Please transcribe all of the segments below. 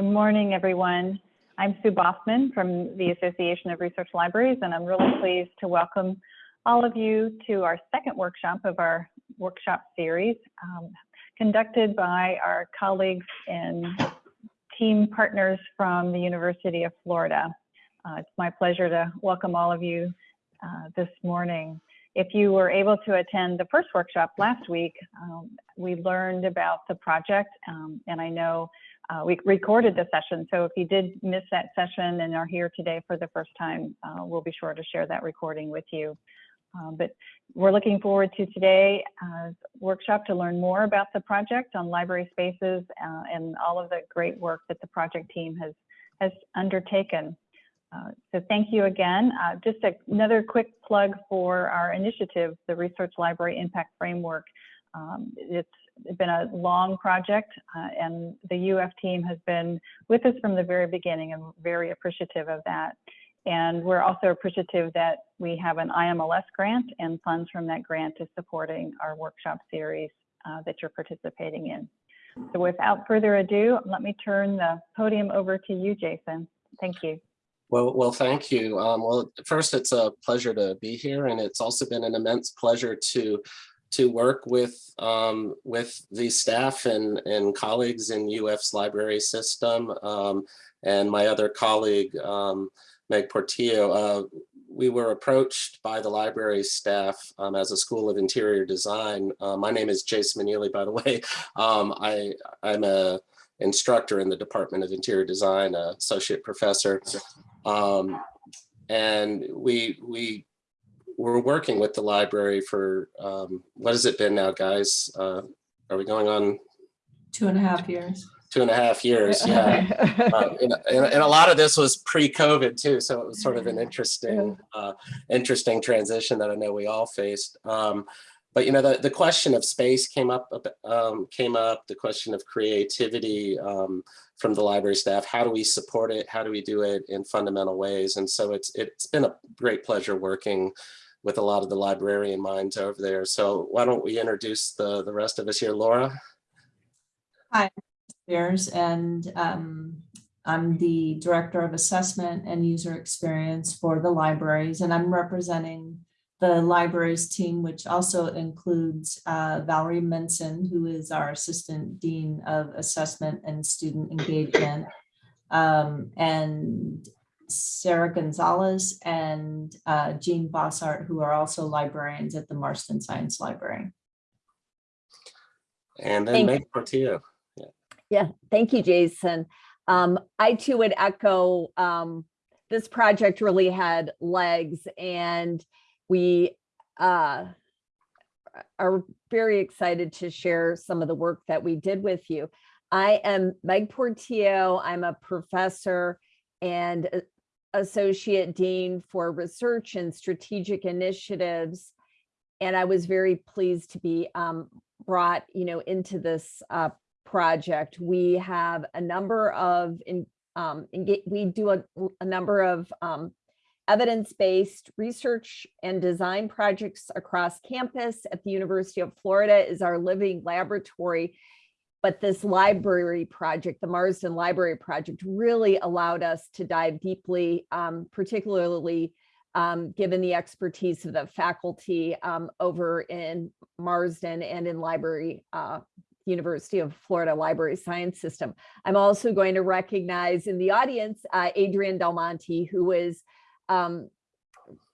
Good morning, everyone. I'm Sue Baughman from the Association of Research Libraries, and I'm really pleased to welcome all of you to our second workshop of our workshop series, um, conducted by our colleagues and team partners from the University of Florida. Uh, it's my pleasure to welcome all of you uh, this morning. If you were able to attend the first workshop last week, um, we learned about the project, um, and I know uh, we recorded the session. So if you did miss that session and are here today for the first time, uh, we'll be sure to share that recording with you. Um, but we're looking forward to today uh, workshop to learn more about the project on library spaces uh, and all of the great work that the project team has has undertaken. Uh, so thank you again. Uh, just a, another quick plug for our initiative, the Research Library Impact Framework. Um, it's been a long project uh, and the UF team has been with us from the very beginning and very appreciative of that. And we're also appreciative that we have an IMLS grant and funds from that grant is supporting our workshop series uh, that you're participating in. So without further ado, let me turn the podium over to you, Jason. Thank you. Well, well, thank you. Um, well, first, it's a pleasure to be here, and it's also been an immense pleasure to to work with um, with the staff and, and colleagues in UF's library system um, and my other colleague, um, Meg Portillo. Uh, we were approached by the library staff um, as a School of Interior Design. Uh, my name is Jason Meneely, by the way. Um, I, I'm a instructor in the Department of Interior Design, associate professor. Um, and we, we we're working with the library for, um, what has it been now, guys? Uh, are we going on? Two and a half years. Two and a half years, yeah. uh, and, and, a lot of this was pre-COVID too, so it was sort of an interesting, uh, interesting transition that I know we all faced. Um, but you know, the, the question of space came up, um, came up, the question of creativity um, from the library staff. How do we support it? How do we do it in fundamental ways? And so it's it's been a great pleasure working with a lot of the librarian minds over there. So why don't we introduce the, the rest of us here, Laura? Hi, Spears, and um, I'm the Director of Assessment and User Experience for the libraries, and I'm representing the libraries team, which also includes uh, Valerie Minson, who is our Assistant Dean of Assessment and Student Engagement, um, and Sarah Gonzalez and uh, Jean Bossart, who are also librarians at the Marston Science Library. And then thank Meg Portillo. Yeah. yeah, thank you, Jason. Um, I too would echo um, this project really had legs and we uh, are very excited to share some of the work that we did with you. I am Meg Portillo. I'm a professor and Associate Dean for Research and Strategic Initiatives. And I was very pleased to be um, brought, you know, into this uh, project. We have a number of, in, um, we do a, a number of um, evidence-based research and design projects across campus at the University of Florida is our living laboratory but this library project, the Marston Library Project, really allowed us to dive deeply, um, particularly um, given the expertise of the faculty um, over in Marston and in library, uh, University of Florida Library Science System. I'm also going to recognize in the audience, uh, Adrian Del Monte, who is um,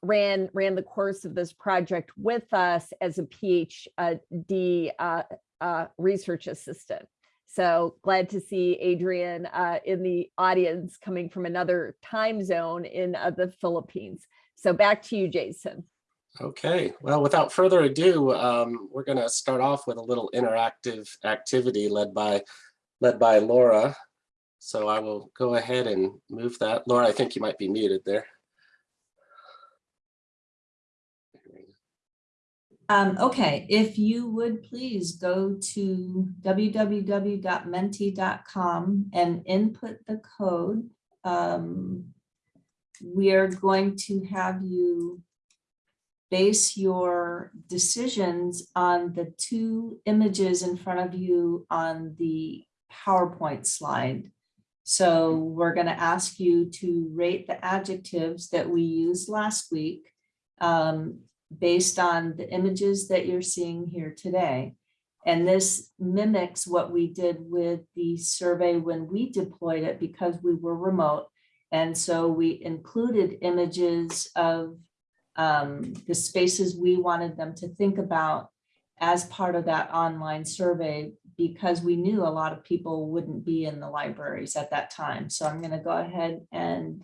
ran ran the course of this project with us as a PhD uh, uh, research assistant. So glad to see Adrian uh, in the audience coming from another time zone in uh, the Philippines. So back to you, Jason. Okay, well, without further ado, um, we're going to start off with a little interactive activity led by led by Laura. So I will go ahead and move that. Laura, I think you might be muted there. Um, okay, if you would please go to www.menti.com and input the code. Um, we are going to have you base your decisions on the two images in front of you on the PowerPoint slide. So we're going to ask you to rate the adjectives that we used last week um, based on the images that you're seeing here today. And this mimics what we did with the survey when we deployed it because we were remote. And so we included images of um, the spaces we wanted them to think about as part of that online survey because we knew a lot of people wouldn't be in the libraries at that time. So I'm going to go ahead and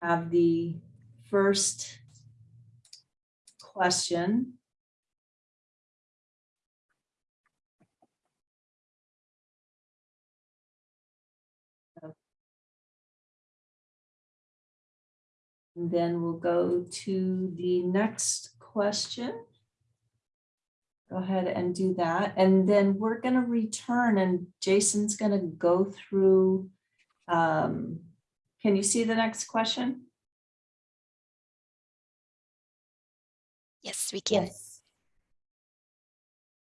have the first question. And then we'll go to the next question. Go ahead and do that. And then we're going to return and Jason's going to go through. um, Can you see the next question? Yes, we can.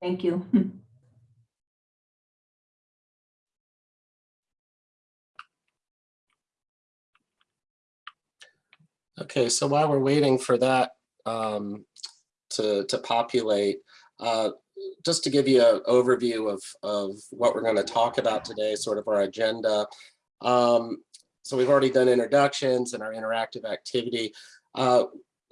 Thank you. Okay, so while we're waiting for that um, to, to populate, uh, just to give you an overview of, of what we're going to talk about today, sort of our agenda. Um, so we've already done introductions and our interactive activity. Uh,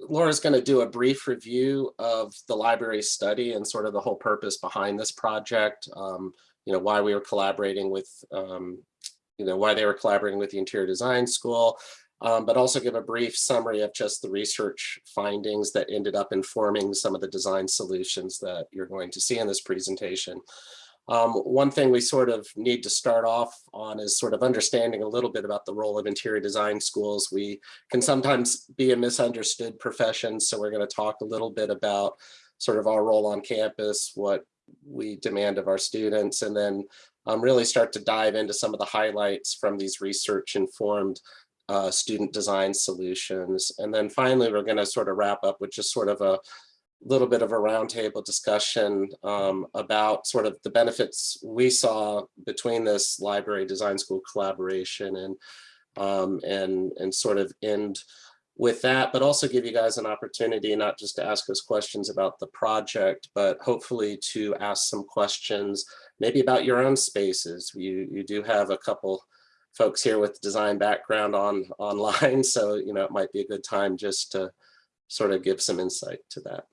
Laura's going to do a brief review of the library study and sort of the whole purpose behind this project. Um, you know, why we were collaborating with, um, you know, why they were collaborating with the Interior Design School, um, but also give a brief summary of just the research findings that ended up informing some of the design solutions that you're going to see in this presentation. Um, one thing we sort of need to start off on is sort of understanding a little bit about the role of interior design schools. We can sometimes be a misunderstood profession, so we're going to talk a little bit about sort of our role on campus, what we demand of our students, and then um, really start to dive into some of the highlights from these research informed uh, student design solutions. And then finally, we're going to sort of wrap up with just sort of a little bit of a roundtable discussion um, about sort of the benefits we saw between this library design school collaboration and um, and and sort of end with that, but also give you guys an opportunity not just to ask us questions about the project, but hopefully to ask some questions maybe about your own spaces. You you do have a couple folks here with design background on online. So, you know, it might be a good time just to sort of give some insight to that.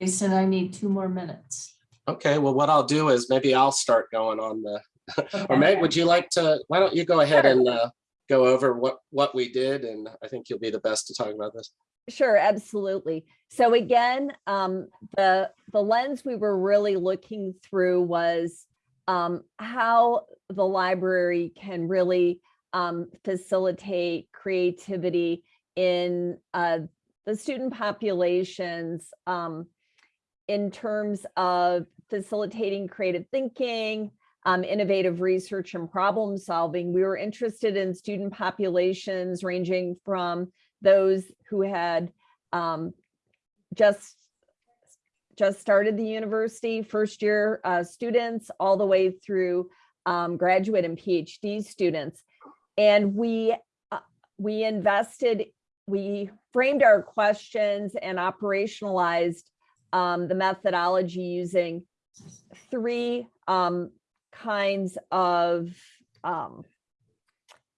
Jason, I need two more minutes. Okay, well, what I'll do is maybe I'll start going on the, or Okay. Meg, would you like to, why don't you go ahead and uh, go over what, what we did? And I think you'll be the best to talk about this. Sure, absolutely. So again, um, the, the lens we were really looking through was um, how the library can really um, facilitate creativity in uh, the student populations um, in terms of facilitating creative thinking, um, innovative research and problem solving. We were interested in student populations ranging from those who had um, just just started the university, first year uh, students, all the way through um, graduate and PhD students. And we uh, we invested, we framed our questions and operationalized um, the methodology using three um, kinds of um,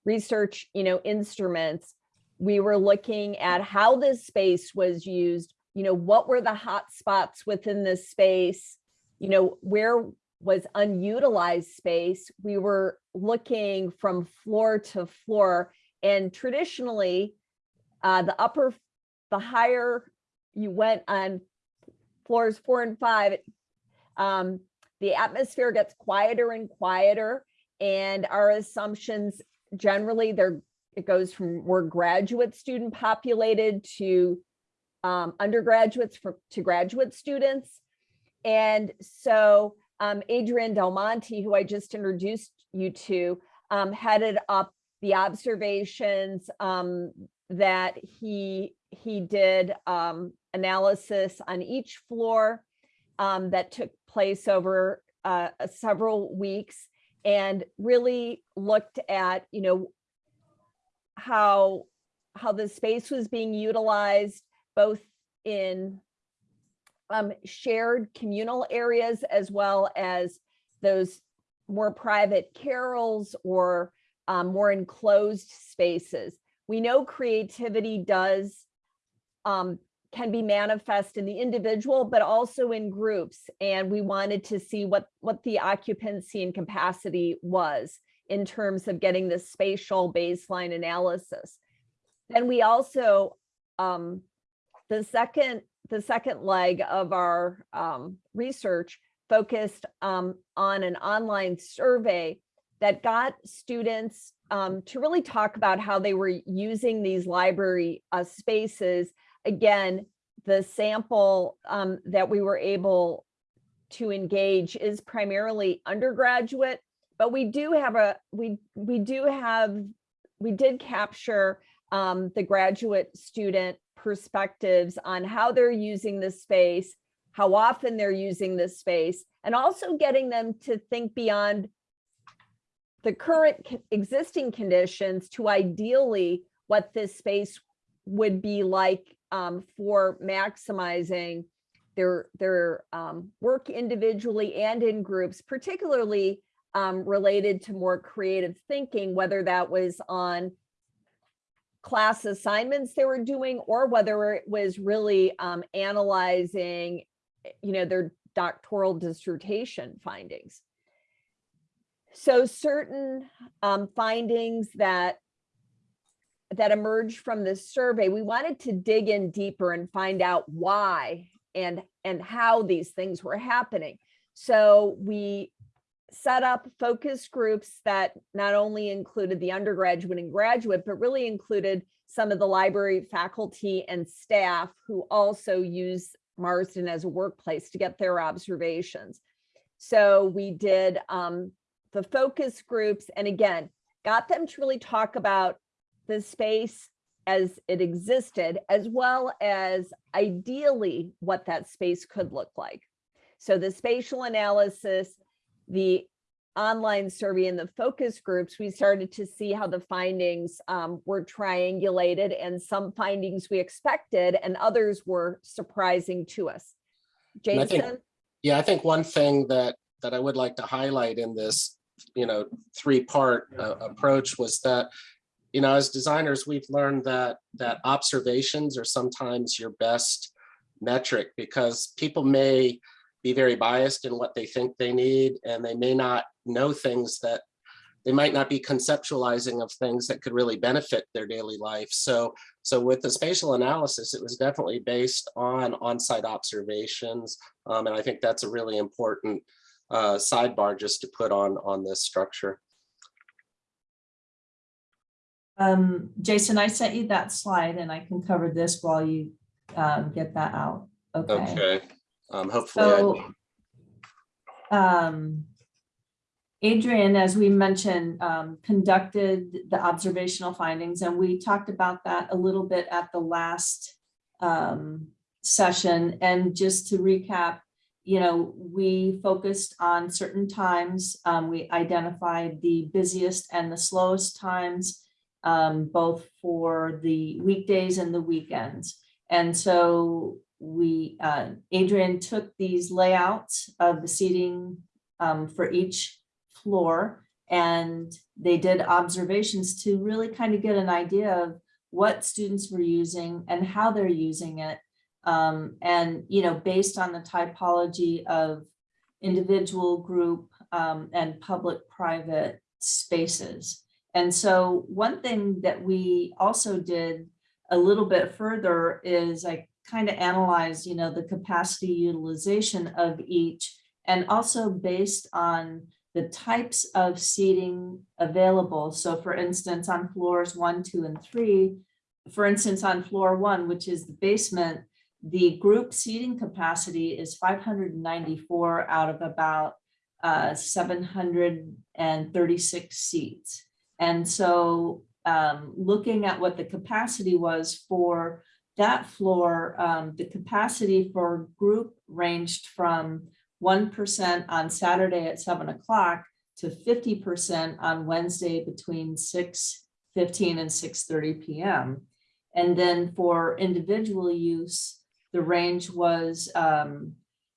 research, you know, instruments we were looking at how this space was used, you know, what were the hot spots within this space, you know, where was unutilized space. We were looking from floor to floor. And traditionally uh, the upper, the higher you went on floors four and five, um, the atmosphere gets quieter and quieter. And our assumptions generally they're it goes from more graduate student populated to um, undergraduates for, to graduate students. And so um, Adrian Del Monte, who I just introduced you to, um, headed up the observations um, that he he did um, analysis on each floor um, that took place over uh, several weeks and really looked at, you know, how how the space was being utilized both in um, shared communal areas as well as those more private carrels or um, more enclosed spaces. We know creativity does um, can be manifest in the individual, but also in groups. And we wanted to see what, what the occupancy and capacity was in terms of getting the spatial baseline analysis. Then we also, um, the second, the second leg of our um, research focused um, on an online survey that got students um, to really talk about how they were using these library uh, spaces. Again, the sample um, that we were able to engage is primarily undergraduate, but we do have a, we, we do have, we did capture um, the graduate student perspectives on how they're using this space, how often they're using this space, and also getting them to think beyond the current existing conditions to ideally what this space would be like um, for maximizing their their um, work individually and in groups, particularly um, related to more creative thinking, whether that was on class assignments they were doing or whether it was really um, analyzing, you know, their doctoral dissertation findings. So certain um, findings that that emerged from this survey, we wanted to dig in deeper and find out why and and how these things were happening. So we set up focus groups that not only included the undergraduate and graduate, but really included some of the library faculty and staff who also use Marston as a workplace to get their observations. So we did um, the focus groups and again, got them to really talk about the space as it existed, as well as ideally what that space could look like. So the spatial analysis, the online survey and the focus groups, we started to see how the findings um, were triangulated and some findings we expected and others were surprising to us. And I think- Jason? Yeah, I think one thing that, that I would like to highlight in this, you know, three-part uh, approach was that, you know, as designers, we've learned that, that observations are sometimes your best metric because people may be very biased in what they think they need, and they may not know things that they might not be conceptualizing of things that could really benefit their daily life. So, so with the spatial analysis, it was definitely based on on-site observations. Um, and I think that's a really important uh, sidebar just to put on, on this structure. Um, Jason, I sent you that slide and I can cover this while you um, get that out. Okay. Okay. Um, hopefully, So, um, Adrian, as we mentioned, um, conducted the observational findings, and we talked about that a little bit at the last um, session. And just to recap, you know, we focused on certain times. Um, we identified the busiest and the slowest times, um, both for the weekdays and the weekends. And so we, uh, Adrian took these layouts of the seating um, for each floor and they did observations to really kind of get an idea of what students were using and how they're using it. Um, and, you know, based on the typology of individual group um, and public-private spaces. And so one thing that we also did a little bit further is I kind of analyze, you know, the capacity utilization of each and also based on the types of seating available. So for instance, on floors one, two, and three, for instance, on floor one, which is the basement, the group seating capacity is 594 out of about uh, 736 seats. And so um, looking at what the capacity was for that floor, um, the capacity for group ranged from one percent on Saturday at seven o'clock to fifty percent on Wednesday between six fifteen and six thirty PM. And then for individual use, the range was um,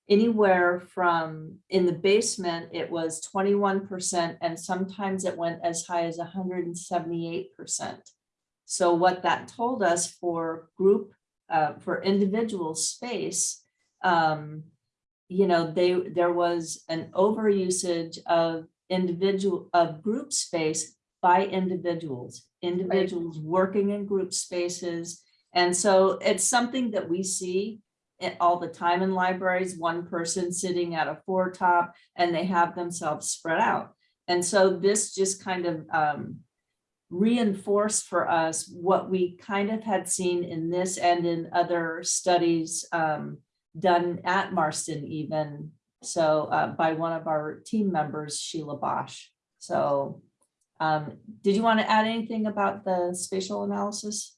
anywhere from, in the basement, it was twenty-one percent, and sometimes it went as high as hundred and seventy-eight percent. So what that told us for group, uh, for individual space, um, you know, they, there was an overusage of individual, of group space by individuals, individuals working in group spaces. And so it's something that we see all the time in libraries, one person sitting at a four top and they have themselves spread out. And so this just kind of um, reinforced for us what we kind of had seen in this and in other studies um, done at Marston even. So uh, by one of our team members, Sheila Bosch. So um, did you want to add anything about the spatial analysis?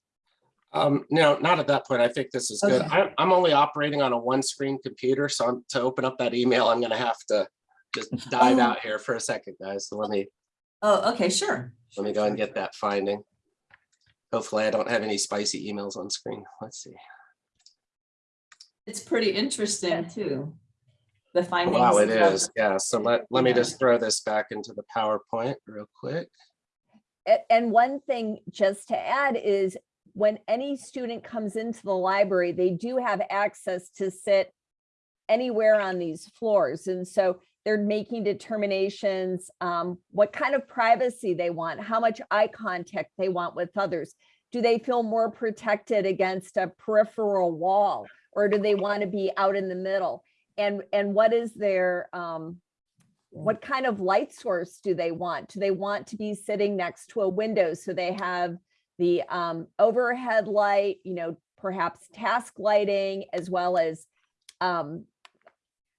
Um, no, not at that point. I think this is good. I'm, I'm only operating on a one screen computer, so I'm, to open up that email, I'm gonna have to just dive Oh. out here for a second, guys. So let me, Oh, okay, sure. let me go and get that finding. Hopefully I don't have any spicy emails on screen. Let's see. It's pretty interesting too. The findings. Wow, it is. Yeah, so let, let me just throw this back into the PowerPoint real quick. And one thing just to add is when any student comes into the library, they do have access to sit anywhere on these floors. And so they're making determinations, um, what kind of privacy they want, how much eye contact they want with others. Do they feel more protected against a peripheral wall? Or do they want to be out in the middle? And, and what is their, um, what kind of light source do they want? Do they want to be sitting next to a window so they have the um, overhead light, you know, perhaps task lighting as well as um,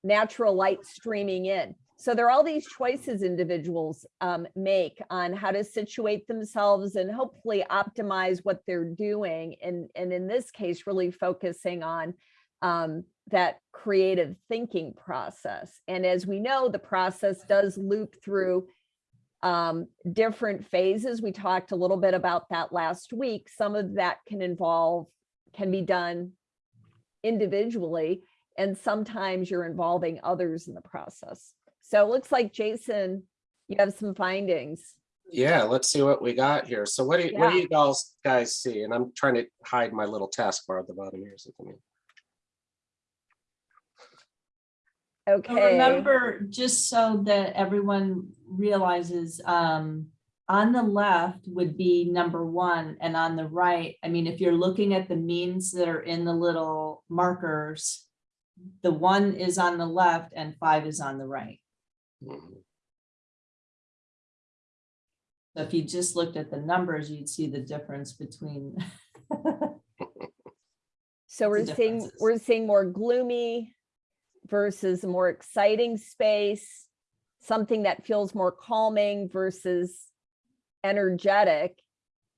natural light streaming in. So there are all these choices individuals um, make on how to situate themselves and hopefully optimize what they're doing. And, and in this case, really focusing on um, that creative thinking process. And as we know, the process does loop through um, different phases. We talked a little bit about that last week. Some of that can involve, can be done individually, and sometimes you're involving others in the process. So it looks like Jason, you have some findings. Yeah, let's see what we got here. So what do you, what do you guys, guys see? And I'm trying to hide my little taskbar at the bottom here. So give me- So Okay. Remember, just so that everyone realizes, um, on the left would be number one and on the right, I mean, if you're looking at the means that are in the little markers, the one is on the left and five is on the right. So if you just looked at the numbers, you'd see the difference between. So we're seeing, we're seeing more gloomy versus a more exciting space, something that feels more calming versus energetic.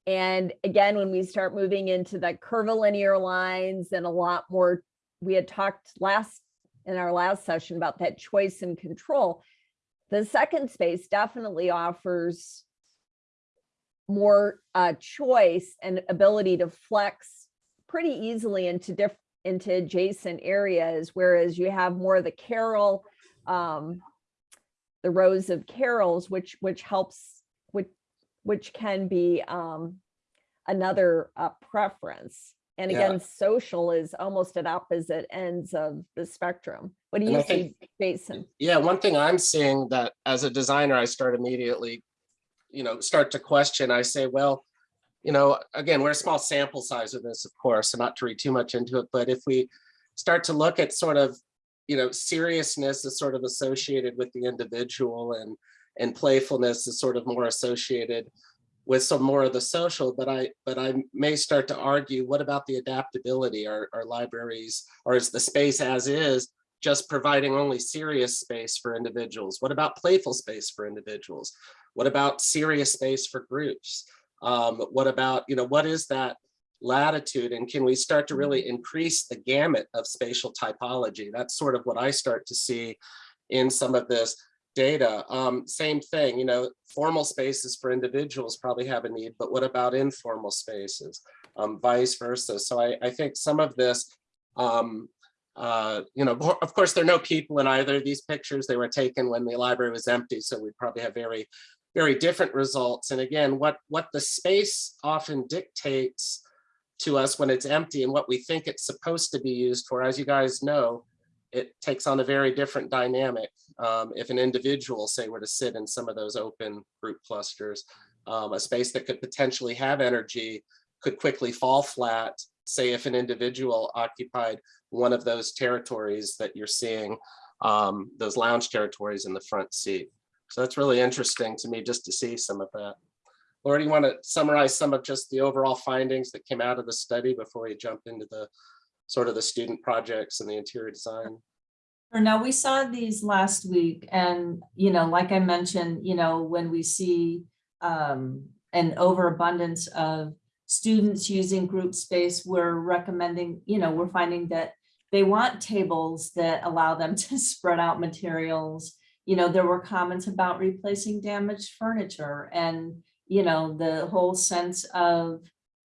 And again, when we start moving into the curvilinear lines and a lot more, we had talked last, in our last session about that choice and control. The second space definitely offers more uh, choice and ability to flex pretty easily into different into adjacent areas, whereas you have more of the carol, um, the rows of carrels, which which helps, which which can be um, another uh, preference. And Yeah. again, social is almost at opposite ends of the spectrum. What do you I see, think- Jason? Yeah, one thing I'm seeing that as a designer, I start immediately, you know, start to question, I say, well, you know, again, we're a small sample size of this, of course, so not to read too much into it, but if we start to look at sort of, you know, seriousness is sort of associated with the individual and, and playfulness is sort of more associated with some more of the social, but I, but I may start to argue, what about the adaptability? Our, our libraries, or is the space as is, just providing only serious space for individuals? What about playful space for individuals? What about serious space for groups? Um, what about, you know, what is that latitude and can we start to really increase the gamut of spatial typology? That's sort of what I start to see in some of this data. Um, same thing, you know, formal spaces for individuals probably have a need, but what about informal spaces? Um, vice versa. So I, I think some of this, um, uh, you know, of course, there are no people in either of these pictures. They were taken when the library was empty, so we'd probably have very, very different results. And again, what, what the space often dictates to us when it's empty and what we think it's supposed to be used for, as you guys know, it takes on a very different dynamic. Um, if an individual, say, were to sit in some of those open group clusters, um, a space that could potentially have energy could quickly fall flat, say if an individual occupied one of those territories that you're seeing, um, those lounge territories in the front seat. So that's really interesting to me just to see some of that. Laura, do you want to summarize some of just the overall findings that came out of the study before we jump into the sort of the student projects and the interior design? Now, we saw these last week and, you know, like I mentioned, you know, when we see um, an overabundance of students using group space, we're recommending, you know, we're finding that they want tables that allow them to spread out materials. You know, there were comments about replacing damaged furniture and, you know, the whole sense of,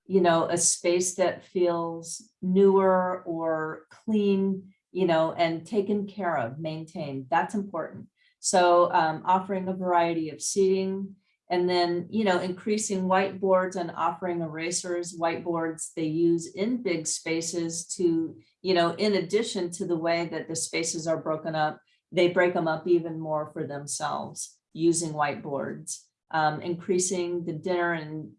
you know, a space that feels newer or clean, you know, and taken care of, maintained. That's important. So um, offering a variety of seating and then, you know, increasing whiteboards and offering erasers, whiteboards they use in big spaces to, you know, in addition to the way that the spaces are broken up, they break them up even more for themselves using whiteboards, um, increasing the dinner and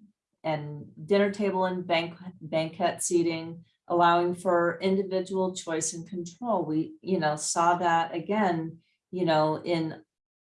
and dinner table and bank banquet seating, allowing for individual choice and control. We, you know, saw that again, you know, in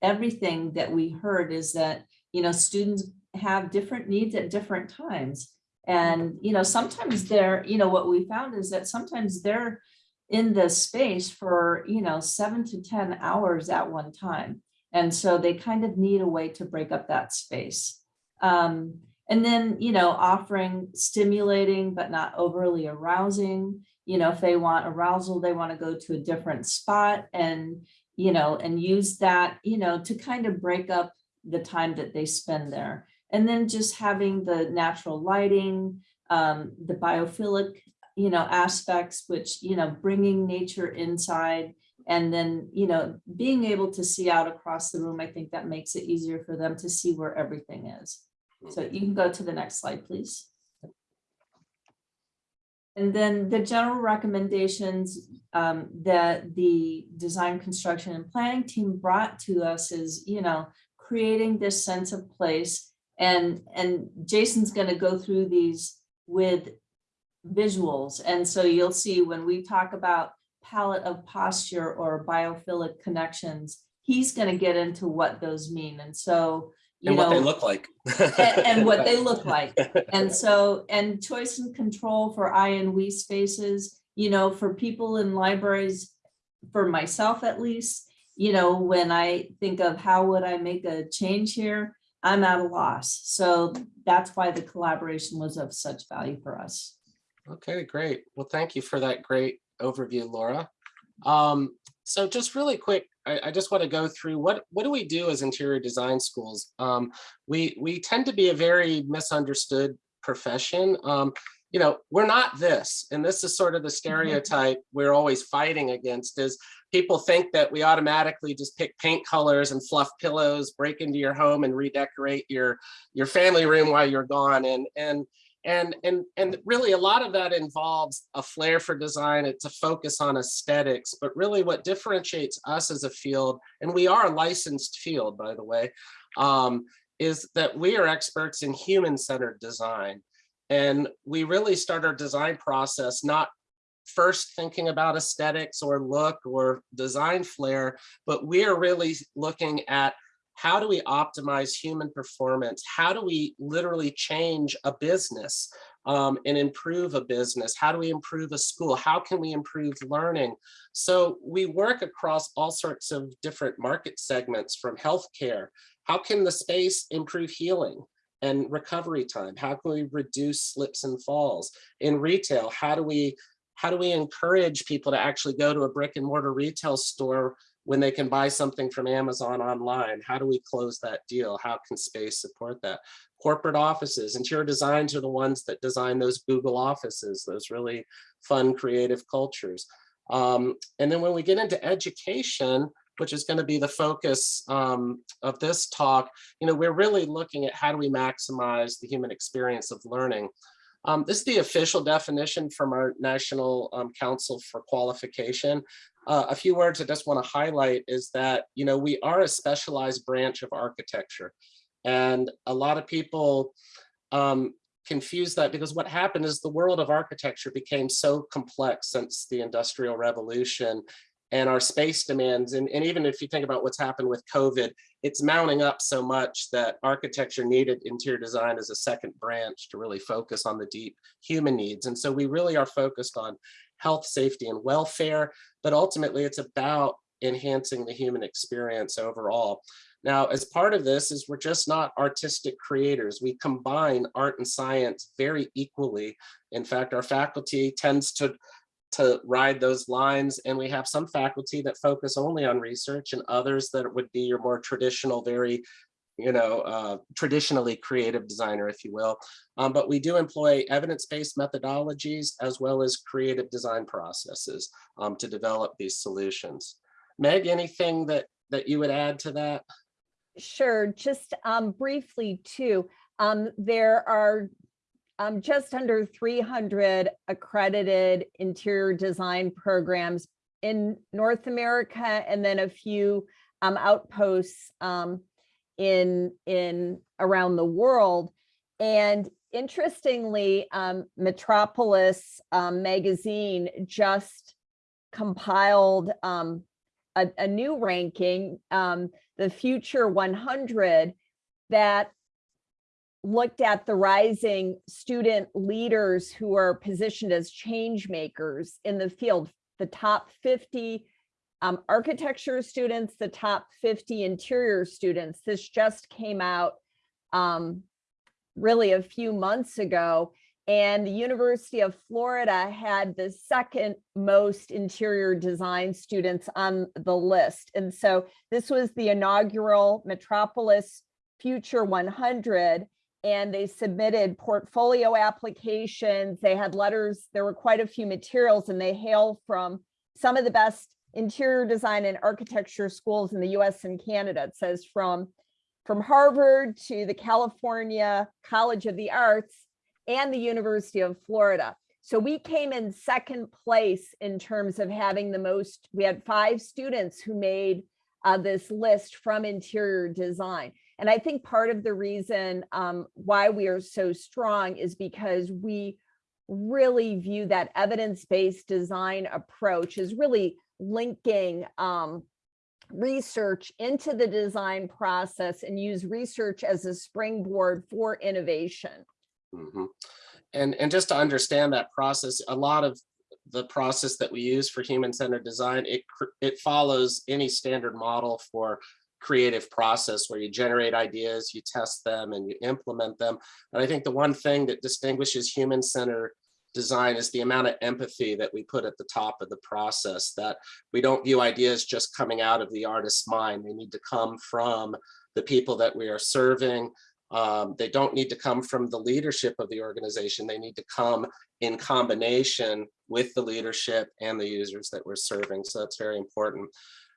everything that we heard is that, you know, students have different needs at different times. And, you know, sometimes they're, you know, what we found is that sometimes they're in the space for, you know, seven to 10 hours at one time. And so they kind of need a way to break up that space. Um, and then, you know, offering stimulating but not overly arousing. You know, if they want arousal, they want to go to a different spot and, you know, and use that, you know, to kind of break up the time that they spend there. And then just having the natural lighting, um, the biophilic, you know, aspects, which, you know, bringing nature inside and then, you know, being able to see out across the room, I think that makes it easier for them to see where everything is. So you can go to the next slide, please. And then the general recommendations um, that the design, construction and planning team brought to us is, you know, creating this sense of place. And, and Jason's going to go through these with visuals. And so you'll see when we talk about palette of posture or biophilic connections, he's going to get into what those mean. And so you And what they look like. and, and what they look like. And so, and choice and control for I and we spaces, you know, for people in libraries, for myself at least, you know, when I think of how would I make a change here, I'm at a loss. So that's why the collaboration was of such value for us. Okay, great. Well, thank you for that great overview, Laura. Um, so just really quick, I, I just want to go through what what do we do as interior design schools? Um, we we tend to be a very misunderstood profession. Um, you know, we're not this, and this is sort of the stereotype we're always fighting against is people think that we automatically just pick paint colors and fluff pillows, break into your home and redecorate your your family room while you're gone. And and and and and really a lot of that involves a flair for design it's a focus on aesthetics but really what differentiates us as a field and we are a licensed field by the way um, is that we are experts in human-centered design. And we really start our design process not first thinking about aesthetics or look or design flair but we are really looking at how do we optimize human performance? How do we literally change a business um, and improve a business? How do we improve a school? How can we improve learning? So we work across all sorts of different market segments from healthcare. How can the space improve healing? and recovery time? How can we reduce slips and falls? In retail, how do we how do we encourage people to actually go to a brick and mortar retail store when they can buy something from Amazon online? How do we close that deal? How can space support that? Corporate offices, interior designs are the ones that design those Google offices, those really fun, creative cultures. Um, and then when we get into education, which is going to be the focus um, of this talk, you know, we're really looking at how do we maximize the human experience of learning. Um, this is the official definition from our National um, Council for Qualification. Uh, a few words I just want to highlight is that, you know, we are a specialized branch of architecture. And a lot of people um, confuse that because what happened is the world of architecture became so complex since the Industrial Revolution and our space demands. And, and even if you think about what's happened with COVID, it's mounting up so much that architecture needed interior design as a second branch to really focus on the deep human needs. And so we really are focused on health, safety, and welfare, but ultimately it's about enhancing the human experience overall. Now, as part of this is we're just not artistic creators. We combine art and science very equally. In fact, our faculty tends to to ride those lines. And we have some faculty that focus only on research and others that would be your more traditional, very, you know, uh, traditionally creative designer, if you will. Um, but we do employ evidence-based methodologies as well as creative design processes um, to develop these solutions. Meg, anything that, that you would add to that? Sure, just um, briefly too, um, there are um, just under 300 accredited interior design programs in North America and then a few um, outposts um, in, in around the world. And interestingly, um, Metropolis um, magazine just compiled um, a, a new ranking, the Future 100, that looked at the rising student leaders who are positioned as change makers in the field, the top 50 um, architecture students, the top 50 interior students. This just came out um, really a few months ago. And the University of Florida had the second most interior design students on the list. And so this was the inaugural Metropolis Future 100 and they submitted portfolio applications. They had letters. There were quite a few materials and they hail from some of the best interior design and architecture schools in the US and Canada. It says from, from Harvard to the California College of the Arts and the University of Florida. So we came in second place in terms of having the most, we had five students who made uh, this list from interior design. And I think part of the reason um, why we are so strong is because we really view that evidence-based design approach as really linking um, research into the design process and use research as a springboard for innovation. Mm -hmm. And, and just to understand that process, a lot of the process that we use for human-centered design, it, it follows any standard model for creative process where you generate ideas, you test them and you implement them. And I think the one thing that distinguishes human-centered design is the amount of empathy that we put at the top of the process, that we don't view ideas just coming out of the artist's mind. They need to come from the people that we are serving. Um, they don't need to come from the leadership of the organization. They need to come in combination with the leadership and the users that we're serving. So that's very important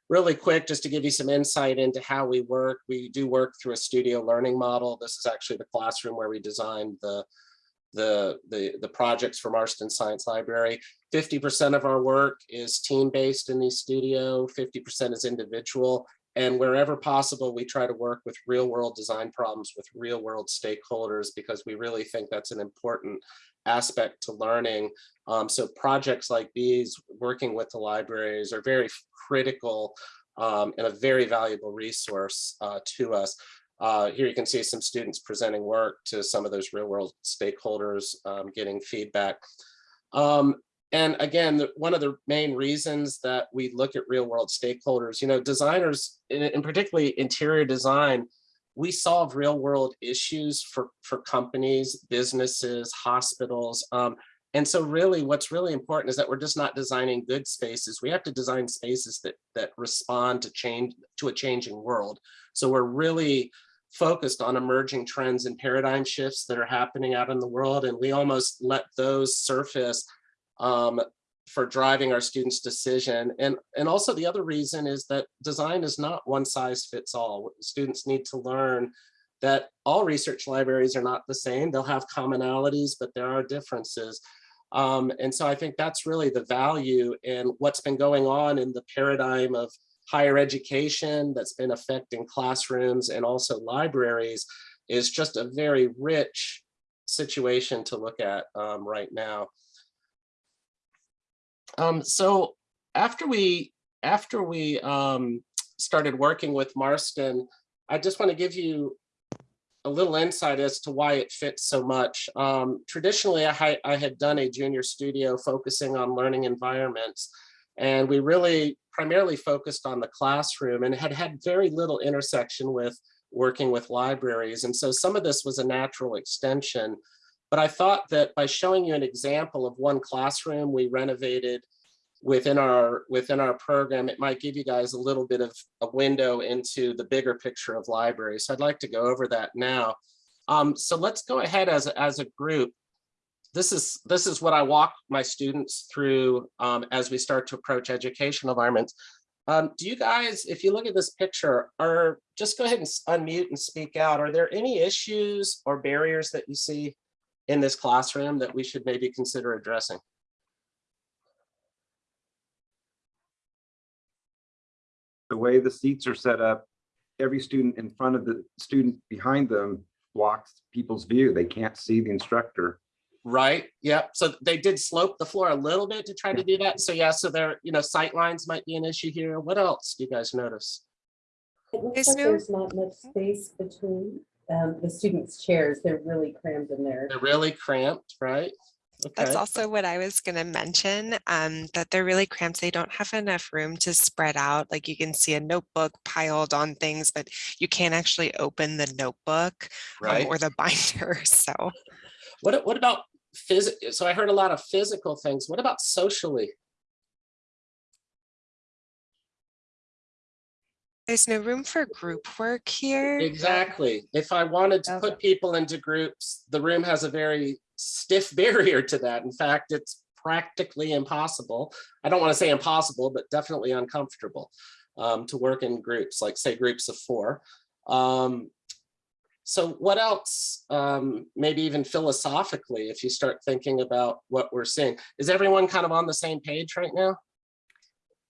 really quick, just to give you some insight into how we work, we do work through a studio learning model. This is actually the classroom where we designed the, the, the, the projects for Marston Science Library. 50% of our work is team-based in the studio, 50% is individual, and wherever possible, we try to work with real world design problems with real world stakeholders because we really think that's an important aspect to learning. Um, so projects like these, working with the libraries are very critical um, and a very valuable resource uh, to us. Uh, here you can see some students presenting work to some of those real world stakeholders, um, getting feedback. Um, and again, the, one of the main reasons that we look at real world stakeholders, you know, designers, in particularly interior design, we solve real world issues for, for companies, businesses, hospitals. Um, and so really what's really important is that we're just not designing good spaces. We have to design spaces that, that respond to change, to a changing world. So we're really focused on emerging trends and paradigm shifts that are happening out in the world. And we almost let those surface um, for driving our students' decision. And, and also the other reason is that design is not one size fits all. Students need to learn that all research libraries are not the same. They'll have commonalities, but there are differences. Um, and so I think that's really the value in what's been going on in the paradigm of higher education that's been affecting classrooms and also libraries is just a very rich situation to look at um, right now. Um, so after we after we um, started working with Marston, I just want to give you a little insight as to why it fits so much. Um, traditionally, I, I had done a junior studio focusing on learning environments, and we really primarily focused on the classroom and had had very little intersection with working with libraries. And so some of this was a natural extension. But I thought that by showing you an example of one classroom we renovated within our within our program, it might give you guys a little bit of a window into the bigger picture of libraries. So I'd like to go over that now. Um, so let's go ahead as, as a group. This is this is what I walk my students through um, as we start to approach educational environments. Um, do you guys, if you look at this picture, or just go ahead and unmute and speak out. Are there any issues or barriers that you see in this classroom that we should maybe consider addressing? the way the seats are set up, every student in front of the student behind them blocks people's view. They can't see the instructor. Right, yep. So they did slope the floor a little bit to try to do that. So yeah, so there, you know, sight lines might be an issue here. What else do you guys notice? It looks like there's not much space between um, the students' chairs. They're really crammed in there. They're really cramped, right? That's also what I was gonna mention, um, that they're really cramped. They don't have enough room to spread out. Like you can see a notebook piled on things, but you can't actually open the notebook um, or the binder. So What, what about physic, so I heard a lot of physical things. What about socially? There's no room for group work here. Exactly. If I wanted to put people into groups, the room has a very stiff barrier to that. In fact, it's practically impossible. I don't want to say impossible, but definitely uncomfortable um, to work in groups, like say groups of four. Um, so what else, um, maybe even philosophically, if you start thinking about what we're seeing, is everyone kind of on the same page right now?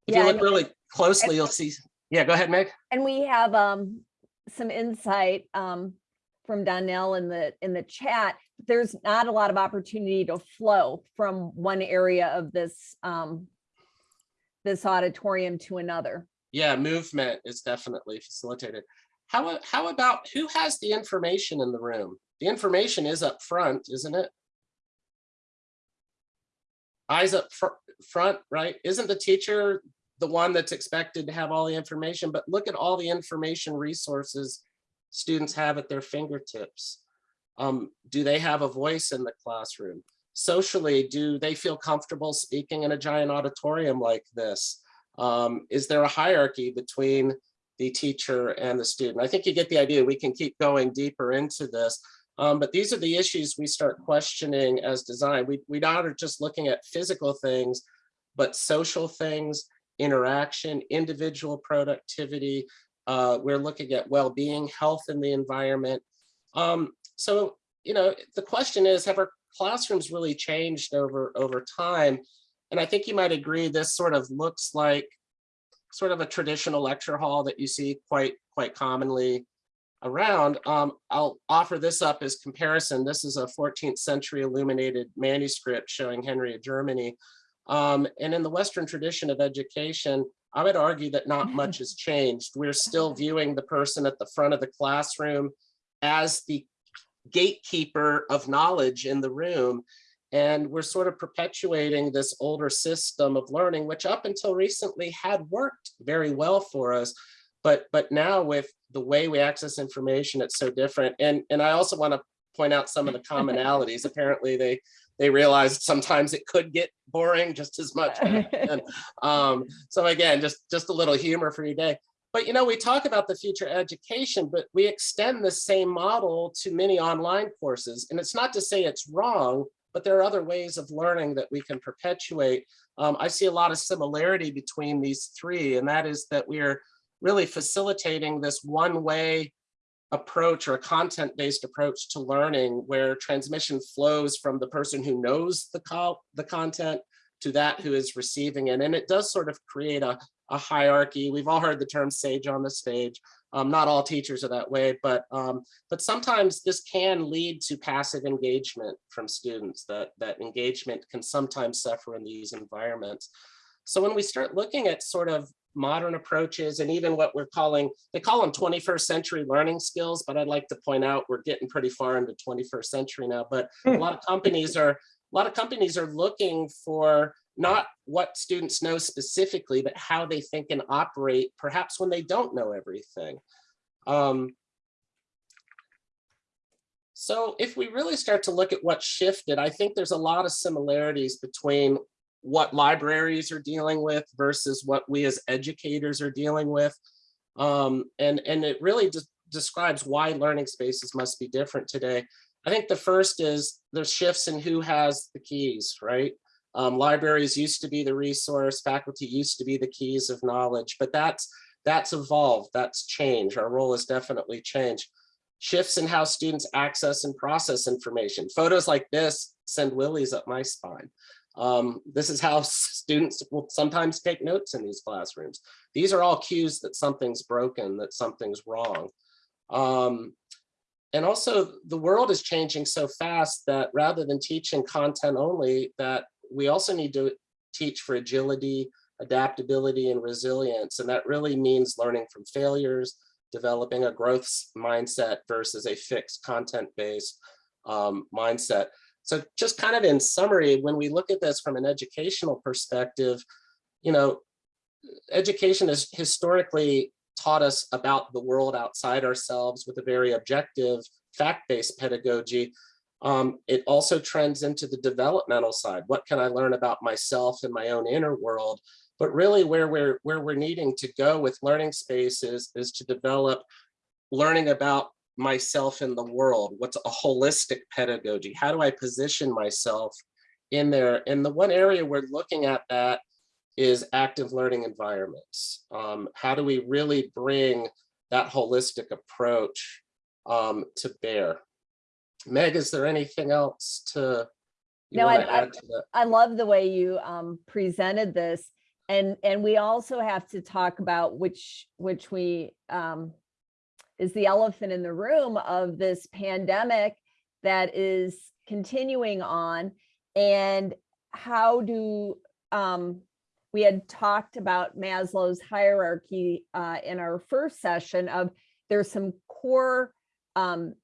If you Yeah, look and- really closely, you'll see, yeah, go ahead, Meg. And we have um some insight um from Donnell in the in the chat. There's not a lot of opportunity to flow from one area of this um this auditorium to another. Yeah, movement is definitely facilitated. How, how about, who has the information in the room? The information is up front, isn't it? Eyes up fr- front, right? Isn't the teacher the one that's expected to have all the information? But look at all the information resources students have at their fingertips. Um, do they have a voice in the classroom? Socially, do they feel comfortable speaking in a giant auditorium like this? Um, is there a hierarchy between the teacher and the student? I think you get the idea. We can keep going deeper into this. Um, but these are the issues we start questioning as design. We, we not are just looking at physical things, but social things, interaction, individual productivity. Uh, we're looking at well-being, health in the environment. Um, so, you know, the question is, have our classrooms really changed over, over time? And I think you might agree this sort of looks like sort of a traditional lecture hall that you see quite, quite commonly around. Um, I'll offer this up as comparison. This is a 14th century illuminated manuscript showing Henry of Germany. Um, and in the Western tradition of education, I would argue that not much has changed. We're still viewing the person at the front of the classroom as the gatekeeper of knowledge in the room. And we're sort of perpetuating this older system of learning, which up until recently had worked very well for us. But but now with the way we access information, it's so different. And and I also want to point out some of the commonalities. Apparently, they they realized sometimes it could get boring just as much. And, um, so again, just just a little humor for your day. But you know, we talk about the future education, but we extend the same model to many online courses. And it's not to say it's wrong, but there are other ways of learning that we can perpetuate. Um, I see a lot of similarity between these three, and that is that we are really facilitating this one way approach or a content-based approach to learning where transmission flows from the person who knows the, the content to that who is receiving it. And it does sort of create a, a hierarchy. We've all heard the term sage on the stage. Um, not all teachers are that way, but um, but sometimes this can lead to passive engagement from students. That that engagement can sometimes suffer in these environments. So when we start looking at sort of modern approaches and even what we're calling, they call them 21st century learning skills, but I'd like to point out we're getting pretty far into 21st century now, but a lot of companies are, a lot of companies are looking for not what students know specifically, but how they think and operate, perhaps when they don't know everything. Um, so if we really start to look at what shifted, I think there's a lot of similarities between what libraries are dealing with versus what we as educators are dealing with. Um, and, and it really de describes why learning spaces must be different today. I think the first is there's shifts in who has the keys, right? Um, libraries used to be the resource, faculty used to be the keys of knowledge, but that's that's evolved, that's changed. Our role has definitely changed. Shifts in how students access and process information. Photos like this send willies up my spine. Um, this is how students will sometimes take notes in these classrooms. These are all cues that something's broken, that something's wrong. Um, and also the world is changing so fast that rather than teaching content only, that we also need to teach for agility, adaptability, and resilience. And that really means learning from failures, developing a growth mindset versus a fixed content-based um, mindset. So just kind of in summary, when we look at this from an educational perspective, you know, education has historically taught us about the world outside ourselves with a very objective, fact-based pedagogy. Um, it also trends into the developmental side. What can I learn about myself and my own inner world? But really where we're, where we're needing to go with learning spaces is to develop learning about myself in the world? What's a holistic pedagogy? How do I position myself in there? And the one area we're looking at that is active learning environments. Um, how do we really bring that holistic approach um, to bear? Meg, is there anything else to you No, I- I- add to that? I love the way you um presented this. And and we also have to talk about which which we um is the elephant in the room of this pandemic that is continuing on. And how do um we had talked about Maslow's hierarchy uh in our first session of there's some core um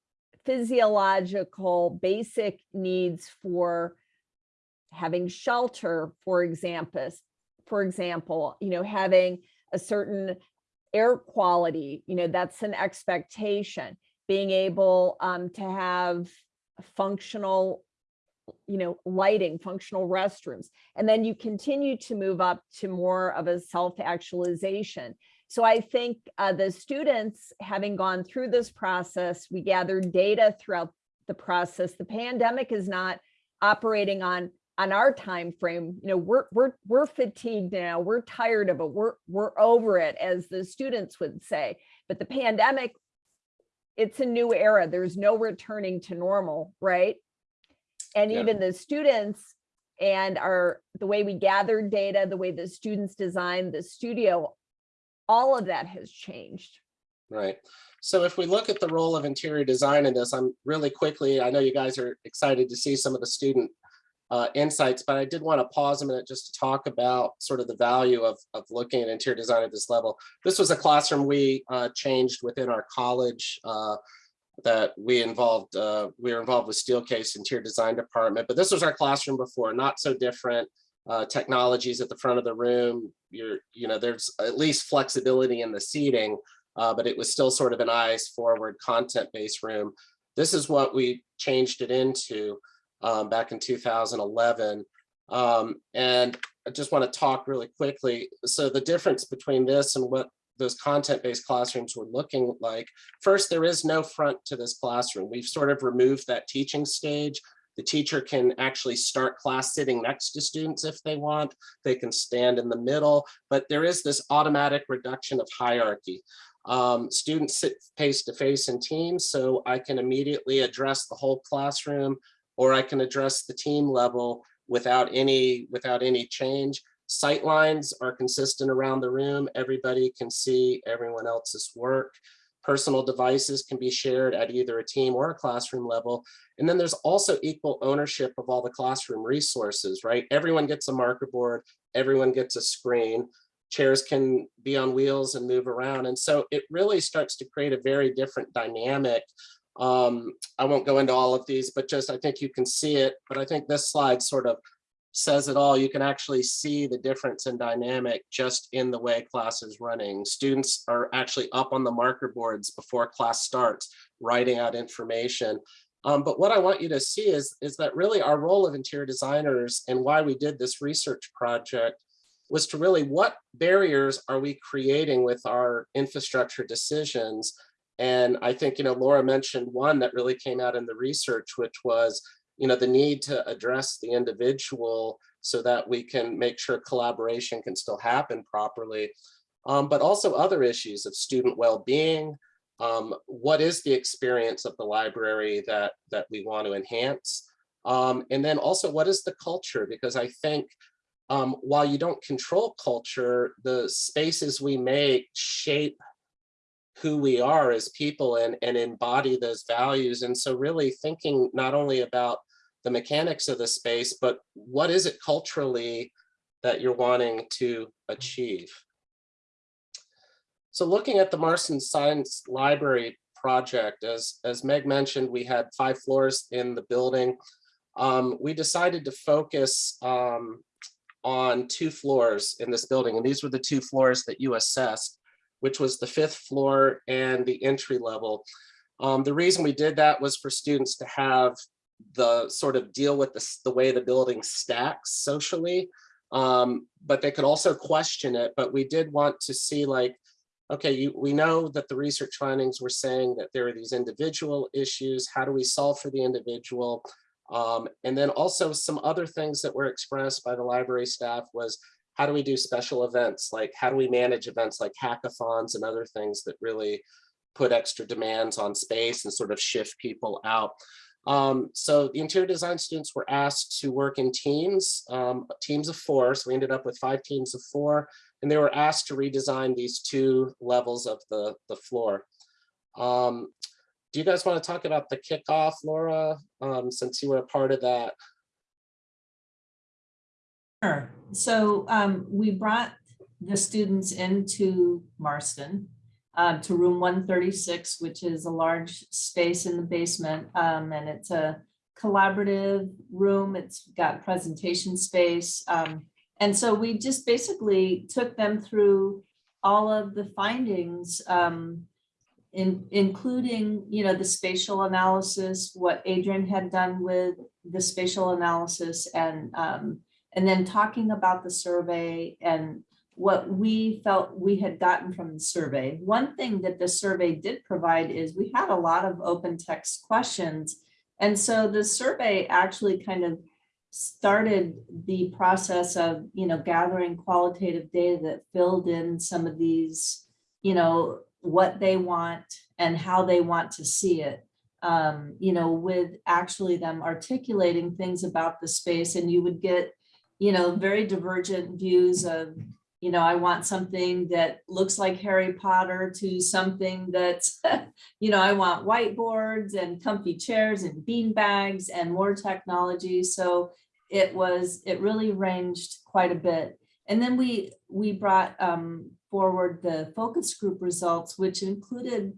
physiological basic needs for having shelter, for example, for example, you know, having a certain air quality, you know, that's an expectation. Being able um, to have functional, you know, lighting, functional restrooms. And then you continue to move up to more of a self-actualization. So I think uh, the students, having gone through this process, we gathered data throughout the process. The pandemic is not operating on on our time frame you know we're we're we're fatigued now we're tired of it we're we're over it as the students would say but the pandemic it's a new era there's no returning to normal right and Yeah. even the students and our the way we gathered data the way the students designed the studio all of that has changed Right. So if we look at the role of interior design in this, I'm really quickly, I know you guys are excited to see some of the student uh, insights, but I did want to pause a minute just to talk about sort of the value of, of looking at interior design at this level. This was a classroom we uh, changed within our college uh, that we involved, uh, we were involved with Steelcase Interior Design Department, but this was our classroom before, not so different. uh, technologies at the front of the room. You're, you know, there's at least flexibility in the seating, uh, but it was still sort of an eyes forward content-based room. This is what we changed it into um, back in 2011. Um, and I just want to talk really quickly. So the difference between this and what those content-based classrooms were looking like, first, there is no front to this classroom. We've sort of removed that teaching stage. The teacher can actually start class sitting next to students if they want. They can stand in the middle, but there is this automatic reduction of hierarchy. Um, students sit face to face in teams, so I can immediately address the whole classroom or I can address the team level without any without any change. Sight lines are consistent around the room. Everybody can see everyone else's work. Personal devices can be shared at either a team or a classroom level. And then there's also equal ownership of all the classroom resources, right? Everyone gets a marker board, everyone gets a screen. Chairs can be on wheels and move around. And so it really starts to create a very different dynamic um, I won't go into all of these, but just I think you can see it. But I think this slide sort of says it all. You can actually see the difference in dynamic just in the way class is running. Students are actually up on the marker boards before class starts, writing out information. Um, but what I want you to see is, is that really our role of interior designers and why we did this research project was to really what barriers are we creating with our infrastructure decisions and I think, you know, Laura mentioned one that really came out in the research, which was, you know, the need to address the individual so that we can make sure collaboration can still happen properly. Um, but also other issues of student well-being. Um, what is the experience of the library that, that we want to enhance? Um, and then also, what is the culture? Because I think um, while you don't control culture, the spaces we make shape who we are as people and, and embody those values. And so really thinking not only about the mechanics of the space, but what is it culturally that you're wanting to achieve? So looking at the Marston Science Library project, as, as Meg mentioned, we had five floors in the building. Um, we decided to focus um, on two floors in this building, and these were the two floors that you assessed which was the fifth floor and the entry level. Um, the reason we did that was for students to have the sort of deal with the, the way the building stacks socially, um, but they could also question it. But we did want to see like, okay, you, we know that the research findings were saying that there are these individual issues. How do we solve for the individual? Um, and then also some other things that were expressed by the library staff was how do we do special events? Like how do we manage events like hackathons and other things that really put extra demands on space and sort of shift people out. Um, so the interior design students were asked to work in teams, um, teams of four. So we ended up with five teams of four, and they were asked to redesign these two levels of the, the floor. Um, do you guys want to talk about the kickoff, Laura, um, since you were a part of that? Sure. So um, we brought the students into Marston um, to room 136, which is a large space in the basement. Um, and it's a collaborative room. It's got presentation space. Um, and so we just basically took them through all of the findings, um, in, including, you know, the spatial analysis, what Adrian had done with the spatial analysis and um, and then talking about the survey and what we felt we had gotten from the survey. One thing that the survey did provide is we had a lot of open text questions. And so the survey actually kind of started the process of, you know, gathering qualitative data that filled in some of these, you know, what they want and how they want to see it. Um, you know, with actually them articulating things about the space and you would get you know, very divergent views of, you know, I want something that looks like Harry Potter to something that's, you know, I want whiteboards and comfy chairs and bean bags and more technology. So it was, it really ranged quite a bit. And then we, we brought um, forward the focus group results, which included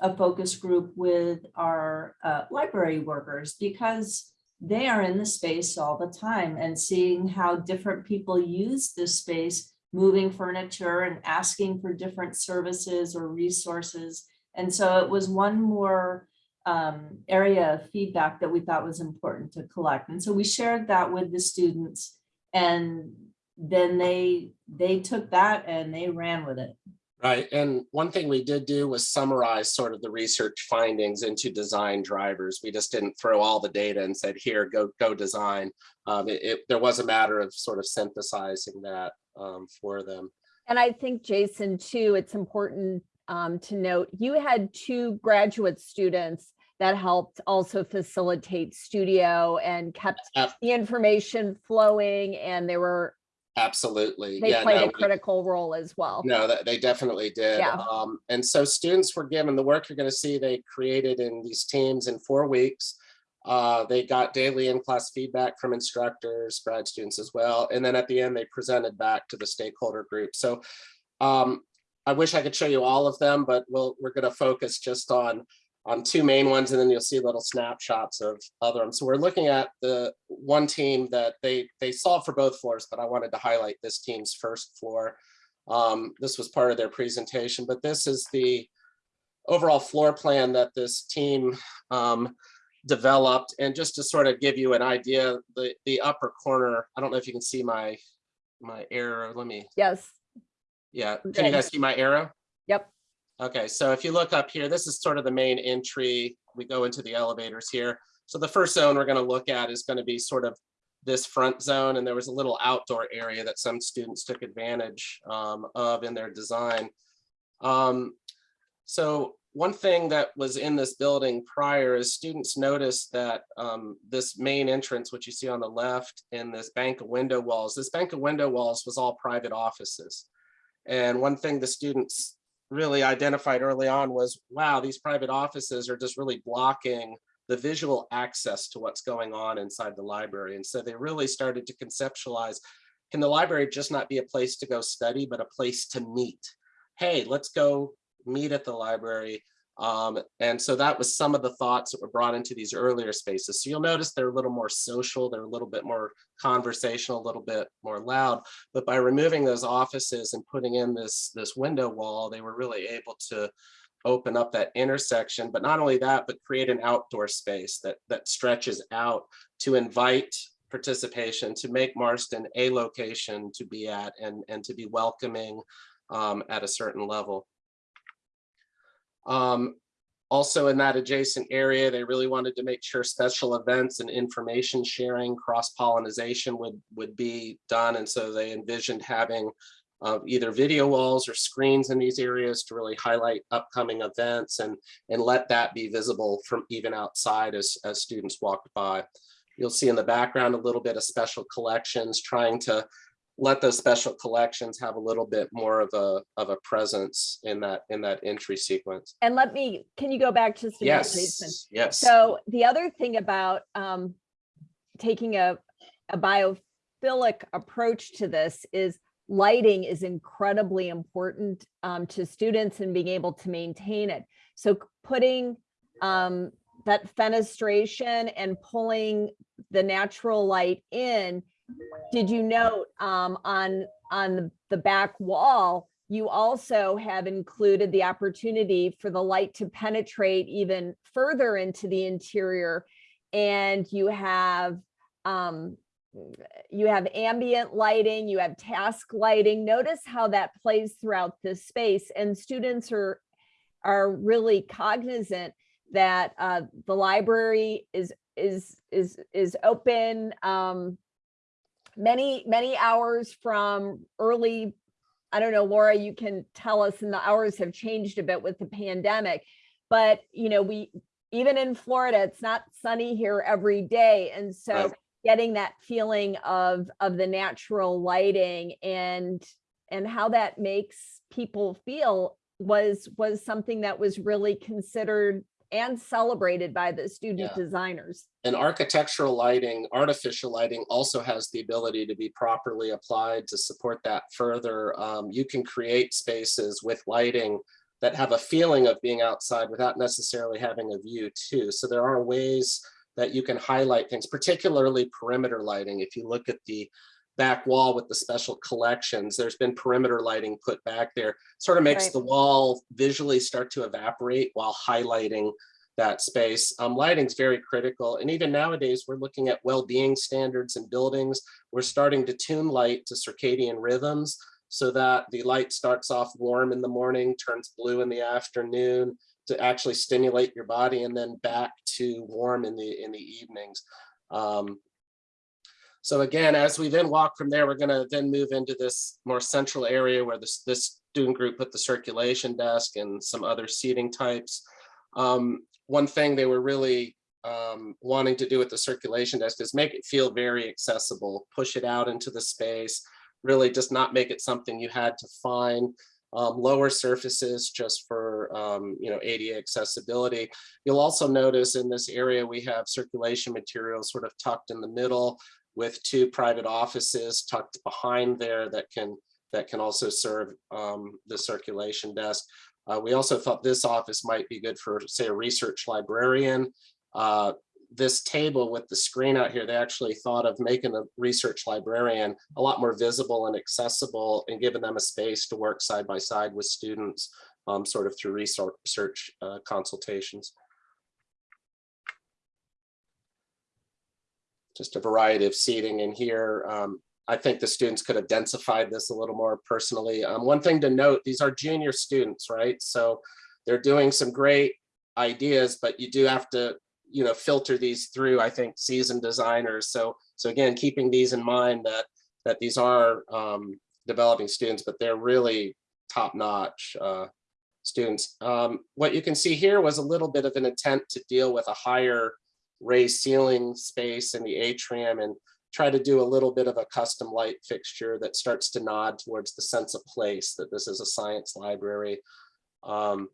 a focus group with our uh, library workers because they are in the space all the time and seeing how different people use this space, moving furniture and asking for different services or resources. And so it was one more um, area of feedback that we thought was important to collect. And so we shared that with the students and then they, they took that and they ran with it. Right, and one thing we did do was summarize sort of the research findings into design drivers. We just didn't throw all the data and said, here, go, go design. Um, it, it- there was a matter of sort of synthesizing that um, for them. And I think, Jason, too, it's important um, to note, you had two graduate students that helped also facilitate studio and kept the information flowing and they were, Absolutely. they Yeah, played no, a we- critical role as well. No, that they definitely did. Yeah. Um, and so students were given the work you're going to see they created in these teams in four weeks. Uh, they got daily in-class feedback from instructors, grad students as well. And then at the end, they presented back to the stakeholder group. So um, I wish I could show you all of them, but we'll, we're going to focus just on on two main ones, and then you'll see little snapshots of other ones. So we're looking at the one team that they they solved for both floors, but I wanted to highlight this team's first floor. Um, this was part of their presentation, but this is the overall floor plan that this team um, developed. And just to sort of give you an idea, the the upper corner, I don't know if you can see my my arrow. Let me, Yes, yeah, can Okay. you guys see my arrow? yep. Okay, so if you look up here, this is sort of the main entry. We go into the elevators here. So the first zone we're going to look at is going to be sort of this front zone, and there was a little outdoor area that some students took advantage um, of in their design. Um, so one thing that was in this building prior is students noticed that um, this main entrance, which you see on the left, and this bank of window walls, this bank of window walls was all private offices. And one thing the students really identified early on was, wow, these private offices are just really blocking the visual access to what's going on inside the library. And so they really started to conceptualize, can the library just not be a place to go study, but a place to meet? Hey, let's go meet at the library. Um, and so that was some of the thoughts that were brought into these earlier spaces. So you'll notice they're a little more social, they're a little bit more conversational, a little bit more loud. But by removing those offices and putting in this, this window wall, they were really able to open up that intersection. But not only that, but create an outdoor space that, that stretches out to invite participation, to make Marston a location to be at and, and to be welcoming um, at a certain level. Um, also in that adjacent area, they really wanted to make sure special events and information sharing, cross-pollinization would, would be done. And so they envisioned having uh, either video walls or screens in these areas to really highlight upcoming events and, and let that be visible from even outside as, as students walked by. You'll see in the background a little bit of special collections, trying to let those special collections have a little bit more of a, of a presence in that, in that entry sequence. And let me, can you go back just a minute, Jason? Yes, yes. So the other thing about um, taking a, a biophilic approach to this is lighting is incredibly important um, to students and being able to maintain it. So putting um, that fenestration and pulling the natural light in, did you note um, on, on the- back wall, you also have included the opportunity for the light to penetrate even further into the interior. And you have, um, you have ambient lighting, you have task lighting. Notice how that plays throughout this space and students are, are really cognizant that uh, the library is, is, is, is open um, many, many hours from early I don't know, Laura, you can tell us, and the hours have changed a bit with the pandemic. But, you know, we, even in Florida, it's not sunny here every day. And so Right. getting that feeling of, of the natural lighting and, and how that makes people feel was, was something that was really considered and celebrated by the student Yeah. designers. And architectural lighting, artificial lighting also has the ability to be properly applied to support that further. Um, you can create spaces with lighting that have a feeling of being outside without necessarily having a view too. So there are ways that you can highlight things, particularly perimeter lighting. If you look at the back wall with the special collections, there's been perimeter lighting put back there. Sort of makes Right. the wall visually start to evaporate while highlighting that space. Um, lighting's very critical. And even nowadays, we're looking at well-being standards in buildings. We're starting to tune light to circadian rhythms so that the light starts off warm in the morning, turns blue in the afternoon to actually stimulate your body and then back to warm in the in the evenings. Um, so again, as we then walk from there, we're gonna then move into this more central area where this, this student group put the circulation desk and some other seating types. Um, one thing they were really um, wanting to do with the circulation desk is make it feel very accessible, push it out into the space, really just not make it something you had to find. Um, lower surfaces just for um, you know ADA accessibility. You'll also notice in this area we have circulation materials sort of tucked in the middle with two private offices tucked behind there that can that can also serve um, the circulation desk. Uh, we also thought this office might be good for, say, a research librarian. Uh, this table with the screen out here, they actually thought of making a research librarian a lot more visible and accessible and giving them a space to work side by side with students, um, sort of through research uh, consultations. Just a variety of seating in here. Um, I think the students could have densified this a little more personally. Um, one thing to note, these are junior students, right? So they're doing some great ideas, but you do have to, you know, filter these through, I think, seasoned designers. So, so again, keeping these in mind that, that these are um, developing students, but they're really top-notch uh, students. Um, what you can see here was a little bit of an intent to deal with a higher raised ceiling space in the atrium and try to do a little bit of a custom light fixture that starts to nod towards the sense of place that this is a science library. Um,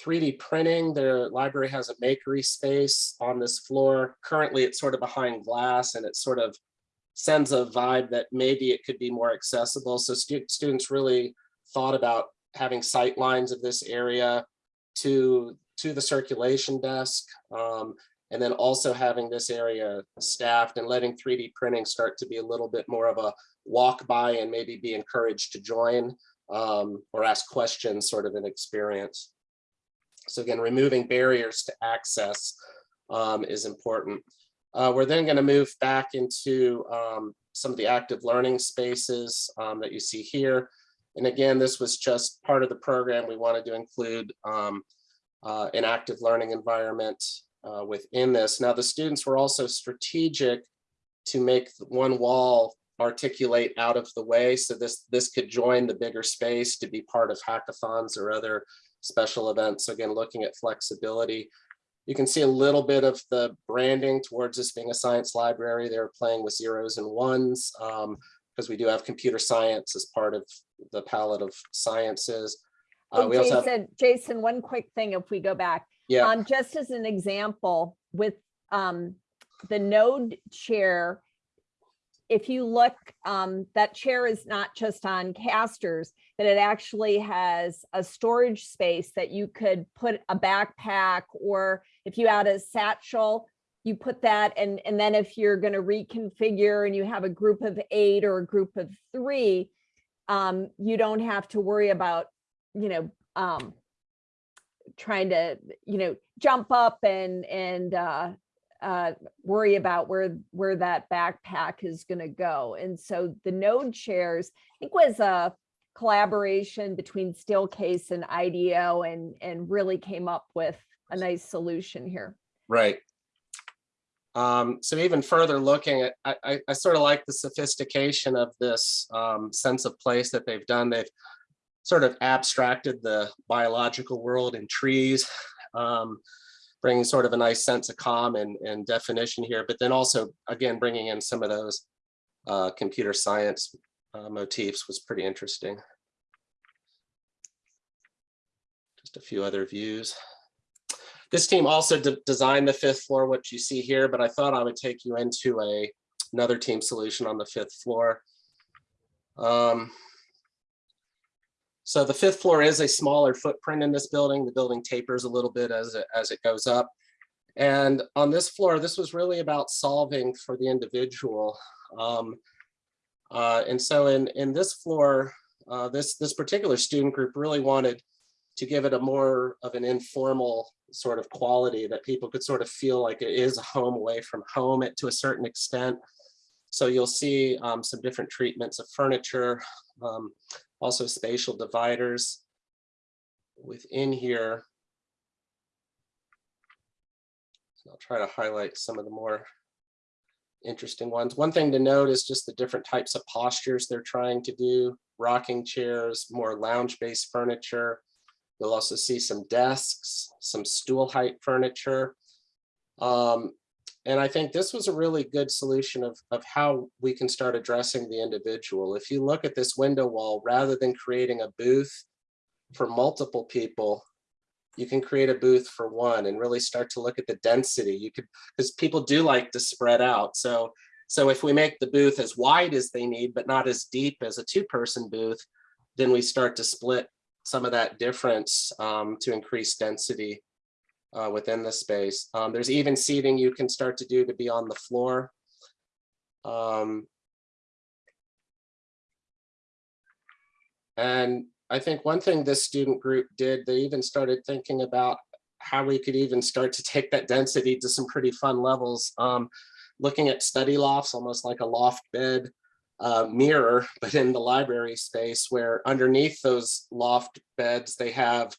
3D printing, the library has a makery space on this floor. Currently, it's sort of behind glass and it sort of sends a vibe that maybe it could be more accessible. So stu students really thought about having sight lines of this area to, to the circulation desk. Um, and then also having this area staffed and letting 3D printing start to be a little bit more of a walk by and maybe be encouraged to join um, or ask questions sort of an experience. So again, removing barriers to access um, is important. Uh, we're then going to move back into um, some of the active learning spaces um, that you see here. And again, this was just part of the program. We wanted to include um, uh, an active learning environment uh, within this. Now, the students were also strategic to make one wall articulate out of the way. So this, this could join the bigger space to be part of hackathons or other special events. So again, looking at flexibility. You can see a little bit of the branding towards this being a science library. They're playing with zeros and ones um, because we do have computer science as part of the palette of sciences. Uh, Hey, also have, Jason, Jason, one quick thing if we go back. yeah, Um, just as an example, with um, the node chair, if you look, um, that chair is not just on casters, but it actually has a storage space that you could put a backpack or if you had a satchel, you put that and, and then if you're going to reconfigure and you have a group of eight or a group of three, um, you don't have to worry about, you know, um, trying to, you know, jump up and, and, uh, uh, worry about where, where that backpack is going to go. And so the node chairs, I think was a collaboration between Steelcase and IDEO and, and really came up with a nice solution here. right. Um, so even further looking at, I, I, I sort of like the sophistication of this um, sense of place that they've done. They've sort of abstracted the biological world in trees, um, bringing sort of a nice sense of calm and, and definition here, but then also, again, bringing in some of those uh, computer science uh, motifs was pretty interesting. Just a few other views. This team also de- designed the fifth floor, what you see here, but I thought I would take you into a another team solution on the fifth floor. Um, so the fifth floor is a smaller footprint in this building. The building tapers a little bit as it, as it goes up. And on this floor, this was really about solving for the individual. Um, uh, and so in, in this floor, uh, this, this particular student group really wanted to give it a more of an informal sort of quality that people could sort of feel like it is a home away from home it to a certain extent. So you'll see um, some different treatments of furniture, um, also spatial dividers within here. So I'll try to highlight some of the more interesting ones. One thing to note is just the different types of postures they're trying to do. Rocking chairs, more lounge-based furniture. You'll also see some desks, some stool height furniture. Um, and I think this was a really good solution of, of how we can start addressing the individual. If you look at this window wall, rather than creating a booth for multiple people, you can create a booth for one and really start to look at the density. You could, because people do like to spread out. So, so if we make the booth as wide as they need, but not as deep as a two-person booth, then we start to split some of that difference um, to increase density uh, within the space. Um, there's even seating you can start to do to be on the floor. Um, and I think one thing this student group did, they even started thinking about how we could even start to take that density to some pretty fun levels. Um, looking at study lofts, almost like a loft bed uh, mirror, but in the library space where underneath those loft beds, they have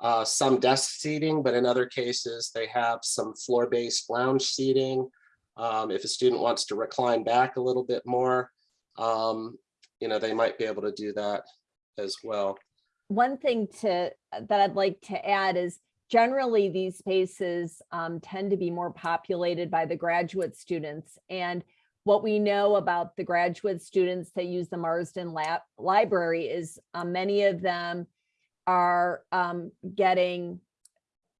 uh, some desk seating, but in other cases, they have some floor-based lounge seating. Um, if a student wants to recline back a little bit more, um, you know, they might be able to do that as well. One thing to, that I'd like to add is generally these spaces um, tend to be more populated by the graduate students. And what we know about the graduate students that use the Marston Lab Library is uh, many of them are um, getting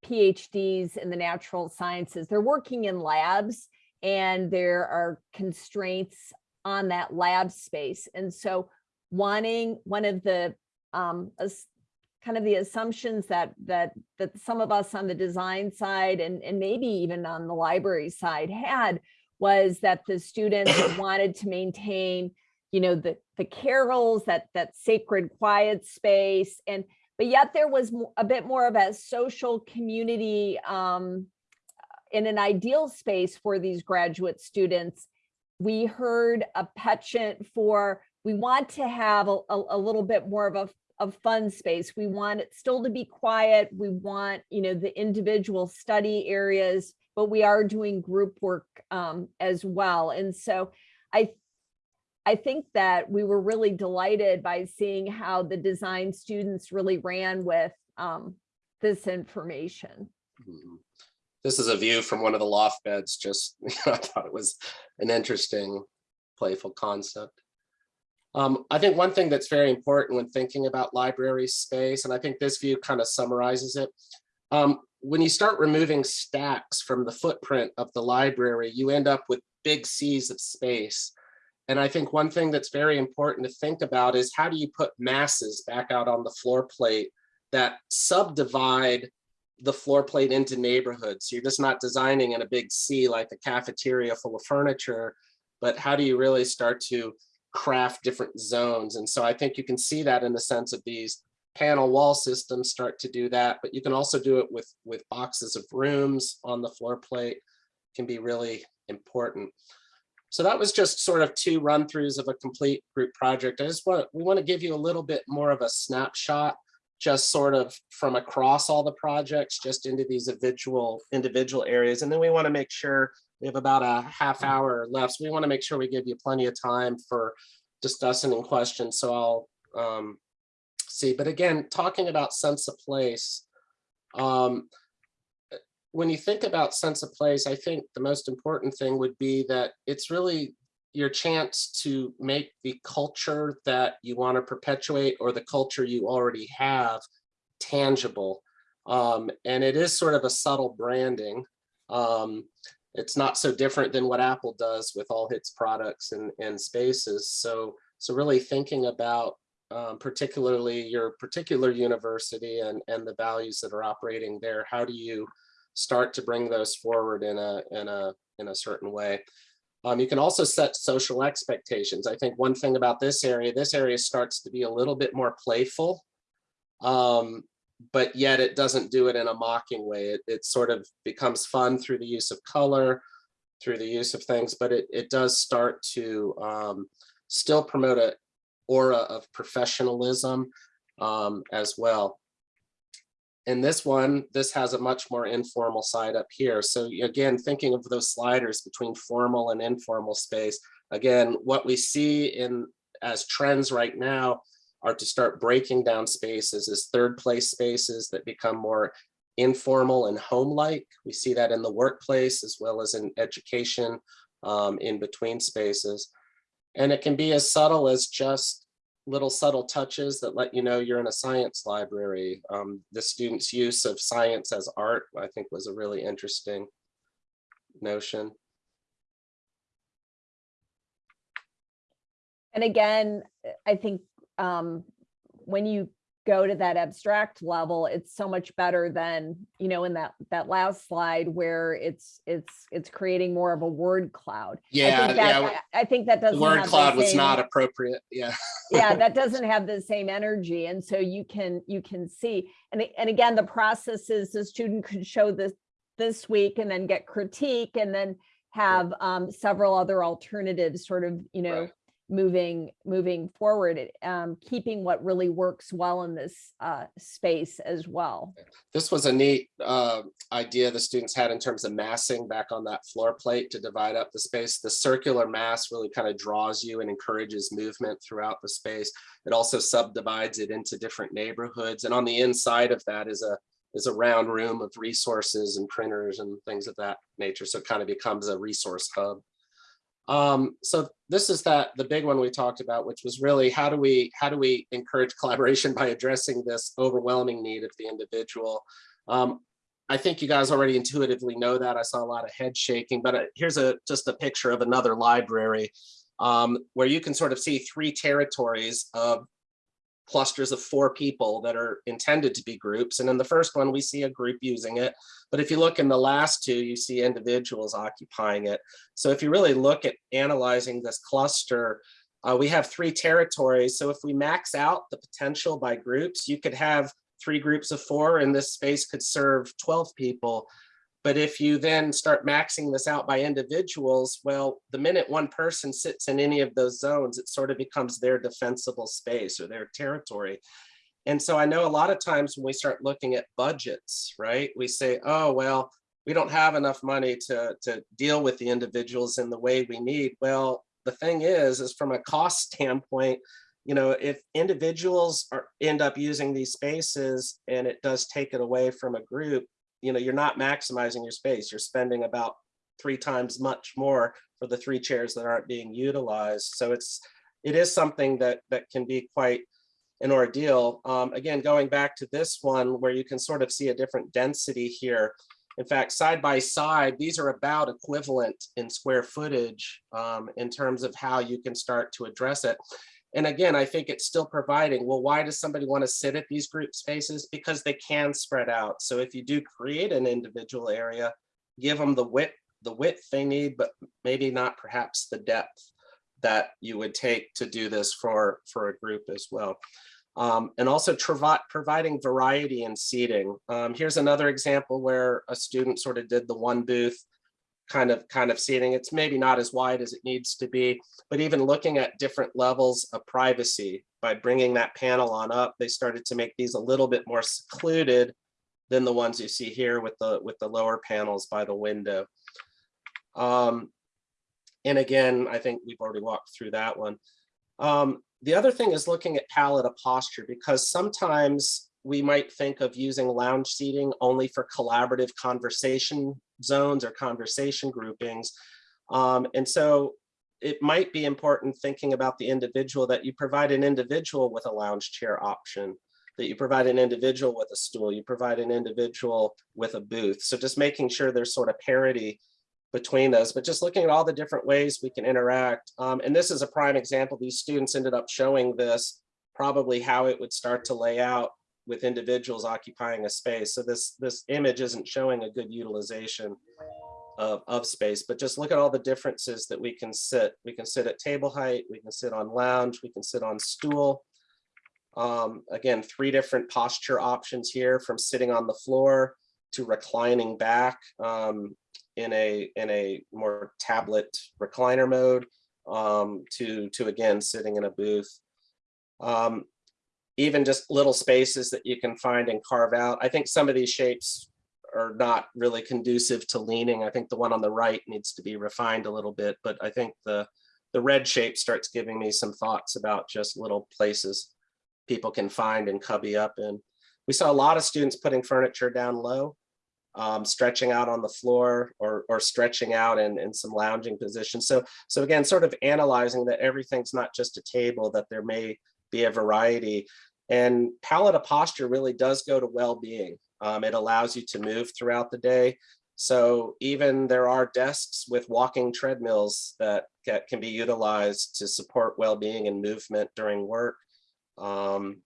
PhDs in the natural sciences. They're working in labs and there are constraints on that lab space. And so wanting one of the um, kind of the assumptions that that that some of us on the design side and, and maybe even on the library side had was that the students wanted to maintain, you know, the the carrels, that that sacred quiet space, and but yet there was a bit more of a social community um, in an ideal space for these graduate students. We heard a penchant for we want to have a, a, a little bit more of a fun space. We want it still to be quiet. We want, you know, the individual study areas, but we are doing group work um, as well. And so I, I think that we were really delighted by seeing how the design students really ran with um, this information. Mhm. This is a view from one of the loft beds, just, I thought it was an interesting, playful concept. Um, I think one thing that's very important when thinking about library space, and I think this view kind of summarizes it. Um, when you start removing stacks from the footprint of the library, you end up with big seas of space. And I think one thing that's very important to think about is how do you put masses back out on the floor plate that subdivide the floor plate into neighborhoods. So you're just not designing in a big sea like a cafeteria full of furniture, but how do you really start to craft different zones? And so I think you can see that in the sense of these panel wall systems start to do that, but you can also do it with, with boxes of rooms on the floor plate can be really important. So that was just sort of two run throughs of a complete group project. I just want, we want to give you a little bit more of a snapshot just sort of from across all the projects, just into these individual individual areas. And then we want to make sure we have about a half hour left. So we want to make sure we give you plenty of time for discussing and questions. So I'll um, see. But again, talking about sense of place, um, when you think about sense of place, I think the most important thing would be that it's really your chance to make the culture that you want to perpetuate or the culture you already have tangible. Um, and it is sort of a subtle branding. Um, it's not so different than what Apple does with all its products and, and spaces. So, so really thinking about um, particularly your particular university and, and the values that are operating there, how do you start to bring those forward in a, in a, in a certain way. Um, you can also set social expectations. I think one thing about this area, this area starts to be a little bit more playful. Um, but yet it doesn't do it in a mocking way. It, it sort of becomes fun through the use of color, through the use of things, but it, it does start to um, still promote a aura of professionalism um, as well. In this one, this has a much more informal side up here. So again, thinking of those sliders between formal and informal space, again, what we see in as trends right now are to start breaking down spaces as third place spaces that become more informal and home-like. We see that in the workplace as well as in education um, in between spaces. And it can be as subtle as just little subtle touches that let you know you're in a science library. Um, the students' use of science as art, I think was a really interesting notion. And again, I think um, when you go to that abstract level, it's so much better than, you know, in that, that last slide where it's, it's, it's creating more of a word cloud. yeah I think that- yeah, I I think that doesn't. word cloud was not appropriate, yeah. yeah that doesn't have the same energy and so you can you can see and and again the process is the student could show this this week and then get critique and then have um several other alternatives sort of you know Right. Moving moving forward um keeping what really works well in this uh space as well This was a neat uh, idea the students had in terms of massing back on that floor plate to divide up the space. The circular mass really kind of draws you and encourages movement throughout the space. It also subdivides it into different neighborhoods. And on the inside of that is a is a round room of resources and printers and things of that nature. So it kind of becomes a resource hub. Um, so this is that the big one we talked about, which was really how do we how do we encourage collaboration by addressing this overwhelming need of the individual. Um, I think you guys already intuitively know that. I saw a lot of head shaking, but uh, here's a just a picture of another library um, where you can sort of see three territories of clusters of four people that are intended to be groups. And in the first one, we see a group using it. But if you look in the last two, you see individuals occupying it. So if you really look at analyzing this cluster, uh, we have three territories. So if we max out the potential by groups, you could have three groups of four and this space could serve 12 people. But if you then start maxing this out by individuals, well, the minute one person sits in any of those zones, it sort of becomes their defensible space or their territory. And so I know a lot of times when we start looking at budgets, right, we say, oh, well, we don't have enough money to, to deal with the individuals in the way we need. Well, the thing is, is from a cost standpoint, you know, if individuals are end up using these spaces and it does take it away from a group, you know, you're not maximizing your space. You're spending about three times much more for the three chairs that aren't being utilized. So it's it is something that that can be quite an ordeal. Um, again, going back to this one where you can sort of see a different density here. In fact, side by side, these are about equivalent in square footage um, in terms of how you can start to address it. And again, I think it's still providing, well, why does somebody want to sit at these group spaces? Because they can spread out. So if you do create an individual area, give them the width, the width they need, but maybe not perhaps the depth that you would take to do this for, for a group as well. Um, and also providing variety in seating. Um, here's another example where a student sort of did the one booth kind of kind of seating. It's maybe not as wide as it needs to be, but even looking at different levels of privacy by bringing that panel on up, they started to make these a little bit more secluded than the ones you see here with the with the lower panels by the window. Um, and again, I think we've already walked through that one. Um, the other thing is looking at palette of posture because sometimes we might think of using lounge seating only for collaborative conversation zones or conversation groupings. Um, and so it might be important thinking about the individual that you provide an individual with a lounge chair option, that you provide an individual with a stool, you provide an individual with a booth. So just making sure there's sort of parity between those, but just looking at all the different ways we can interact. Um, and this is a prime example. These students ended up showing this, probably how it would start to lay out with individuals occupying a space. So this, this image isn't showing a good utilization of, of space, but just look at all the differences that we can sit. We can sit at table height, we can sit on lounge, we can sit on stool. Um, again, three different posture options here from sitting on the floor to reclining back um, in a in a more tablet recliner mode um, to to again sitting in a booth. Um, even just little spaces that you can find and carve out. I think some of these shapes are not really conducive to leaning. I think the one on the right needs to be refined a little bit, but I think the the red shape starts giving me some thoughts about just little places people can find and cubby up in. We saw a lot of students putting furniture down low, um, stretching out on the floor or, or stretching out in, in some lounging positions. So, so again, sort of analyzing that everything's not just a table, that there may be a variety. And palette of posture really does go to well-being. Um, it allows you to move throughout the day. So even there are desks with walking treadmills that, that can be utilized to support well-being and movement during work. Um,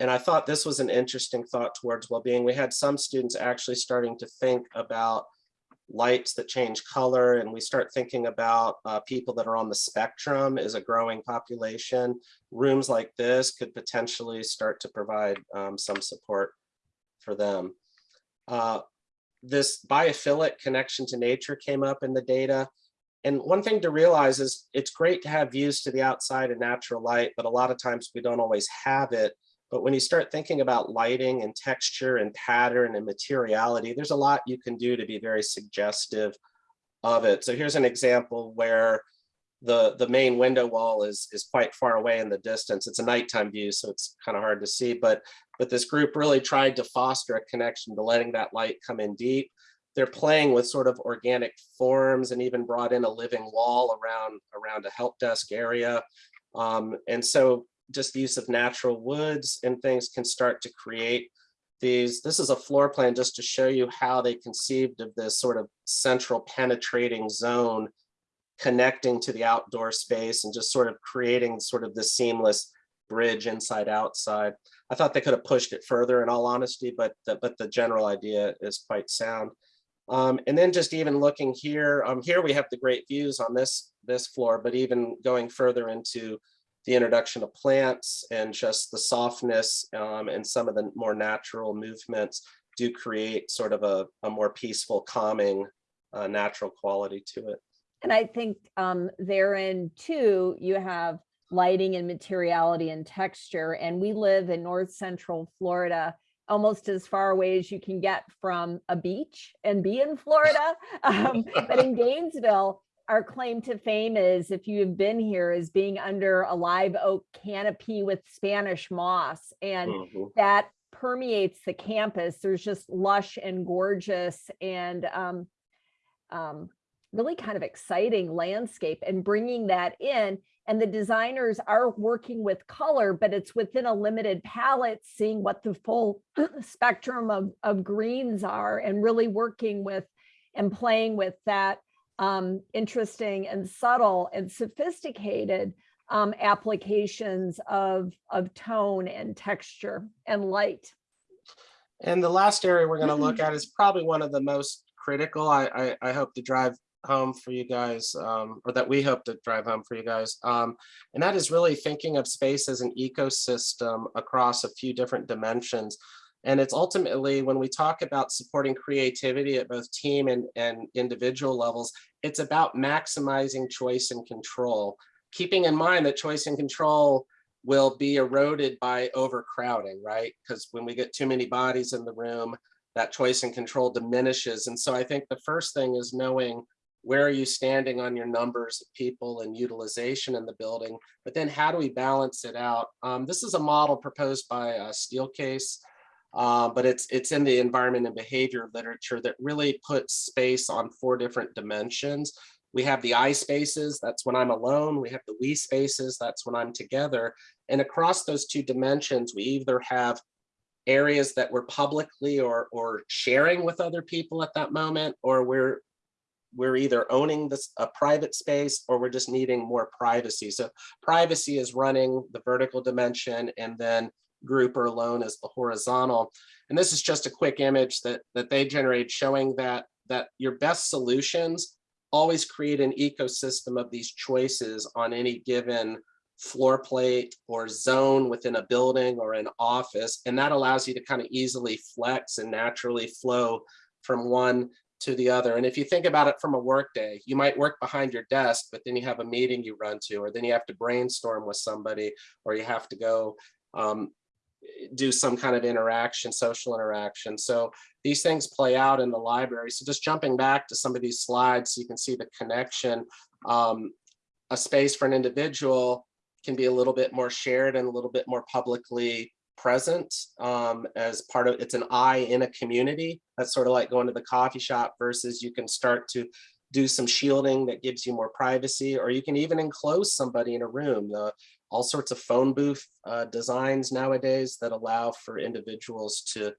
and I thought this was an interesting thought towards well-being. We had some students actually starting to think about lights that change color and we start thinking about uh, people that are on the spectrum is a growing population. Rooms like this could potentially start to provide um, some support for them. Uh, this biophilic connection to nature came up in the data. And one thing to realize is it's great to have views to the outside and natural light, but a lot of times we don't always have it. But when you start thinking about lighting and texture and pattern and materiality, there's a lot you can do to be very suggestive of it. So here's an example where the, the main window wall is, is quite far away in the distance. It's a nighttime view, so it's kind of hard to see, but, but this group really tried to foster a connection to letting that light come in deep. They're playing with sort of organic forms and even brought in a living wall around, around a help desk area. Um, and so just use of natural woods and things can start to create these. This is a floor plan just to show you how they conceived of this sort of central penetrating zone connecting to the outdoor space and just sort of creating sort of the seamless bridge inside outside. I thought they could have pushed it further in all honesty, but the, but the general idea is quite sound. Um, and then just even looking here, um, here we have the great views on this, this floor, but even going further into the introduction of plants and just the softness um, and some of the more natural movements do create sort of a, a more peaceful, calming, uh, natural quality to it. And I think um, therein too, you have lighting and materiality and texture. And we live in North Central Florida, almost as far away as you can get from a beach and be in Florida. Um, but in Gainesville, our claim to fame is, if you have been here, is being under a live oak canopy with Spanish moss. And Mhm. that permeates the campus. There's just lush and gorgeous and um, um, really kind of exciting landscape and bringing that in. And the designers are working with color, but it's within a limited palette, seeing what the full spectrum of, of greens are and really working with and playing with that um, interesting and subtle and sophisticated um, applications of, of tone and texture and light. And the last area we're going to look at is probably one of the most critical. I, I, I hope to drive home for you guys, um, or that we hope to drive home for you guys. Um, and that is really thinking of space as an ecosystem across a few different dimensions. And it's ultimately when we talk about supporting creativity at both team and, and individual levels, it's about maximizing choice and control, keeping in mind that choice and control will be eroded by overcrowding, right? Because when we get too many bodies in the room, that choice and control diminishes. And so I think the first thing is knowing where are you standing on your numbers of people and utilization in the building, but then how do we balance it out? Um, this is a model proposed by uh, Steelcase, uh, but it's it's in the environment and behavior literature that really puts space on four different dimensions. We have the I spaces, that's when I'm alone. We have the we spaces, that's when I'm together. And across those two dimensions, we either have areas that we're publicly or, or sharing with other people at that moment, or we're we're either owning this a private space or we're just needing more privacy. So privacy is running the vertical dimension and then group or alone as the horizontal. And this is just a quick image that, that they generate showing that, that your best solutions always create an ecosystem of these choices on any given floor plate or zone within a building or an office. And that allows you to kind of easily flex and naturally flow from one to the other. And if you think about it from a work day, you might work behind your desk, but then you have a meeting you run to, or then you have to brainstorm with somebody, or you have to go um, do some kind of interaction, social interaction. So these things play out in the library. So just jumping back to some of these slides, so you can see the connection. Um, a space for an individual can be a little bit more shared and a little bit more publicly present um, as part of, it's an I in a community. That's sort of like going to the coffee shop versus you can start to do some shielding that gives you more privacy, or you can even enclose somebody in a room. The, all sorts of phone booth uh, designs nowadays that allow for individuals to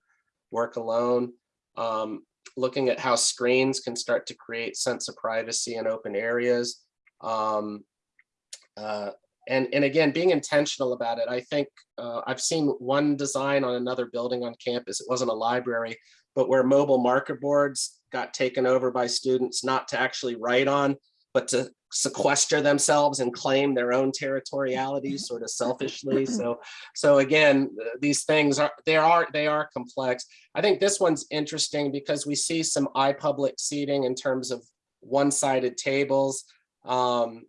work alone. Um, looking at how screens can start to create sense of privacy in open areas. Um, uh, and, and again, being intentional about it, I think uh, I've seen one design on another building on campus. It wasn't a library, but where mobile marker boards got taken over by students not to actually write on, but to sequester themselves and claim their own territoriality sort of selfishly. So, so again, these things are, they are, they are complex. I think this one's interesting because we see some iPublic seating in terms of one-sided tables. Um,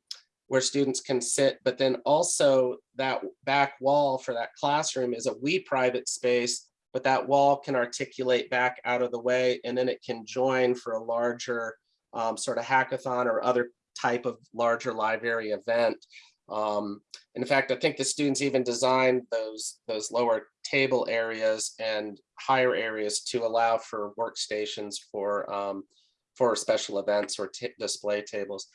where students can sit, but then also that back wall for that classroom is a we private space, but that wall can articulate back out of the way and then it can join for a larger um, sort of hackathon or other type of larger library event. Um, in fact, I think the students even designed those, those lower table areas and higher areas to allow for workstations for, um, for special events or display tables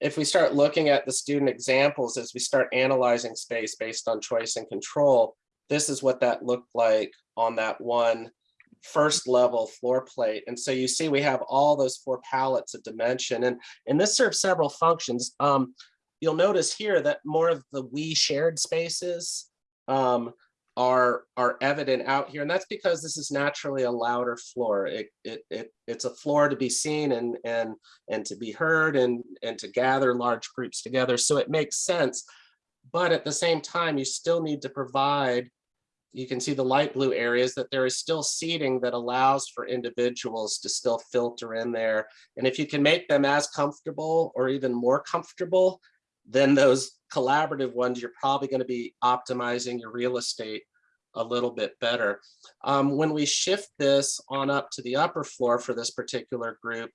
if we start looking at the student examples as we start analyzing space based on choice and control, this is what that looked like on that one first level floor plate. And so you see we have all those four palettes of dimension and, and this serves several functions. Um, you'll notice here that more of the we shared spaces um, are are evident out here and that's because this is naturally a louder floor it, it, it it's a floor to be seen and and and to be heard and and to gather large groups together so it makes sense but at the same time you still need to provide you can see the light blue areas that there is still seating that allows for individuals to still filter in there and if you can make them as comfortable or even more comfortable then those collaborative ones, you're probably going to be optimizing your real estate a little bit better. Um, when we shift this on up to the upper floor for this particular group,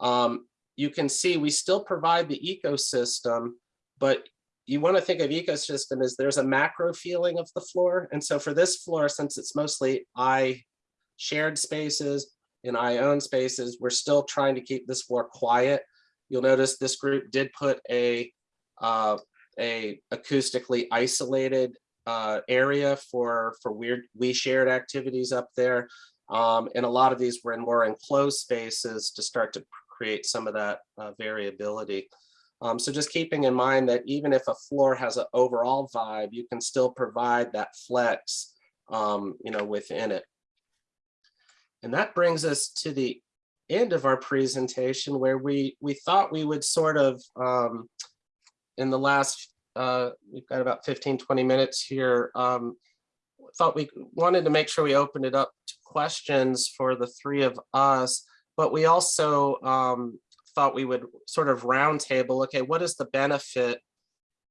um, you can see we still provide the ecosystem, but you want to think of ecosystem as there's a macro feeling of the floor. And so for this floor, since it's mostly I shared spaces and I own spaces, we're still trying to keep this floor quiet. You'll notice this group did put a uh, a acoustically isolated uh, area for for weird we shared activities up there. Um, and a lot of these were in more enclosed spaces to start to create some of that uh, variability. Um, so just keeping in mind that even if a floor has an overall vibe, you can still provide that flex, um, you know, within it. And that brings us to the end of our presentation where we we thought we would sort of um, in the last, uh, we've got about 15, 20 minutes here. Um, thought we wanted to make sure we opened it up to questions for the three of us, but we also um, thought we would sort of roundtable, okay, what is the benefit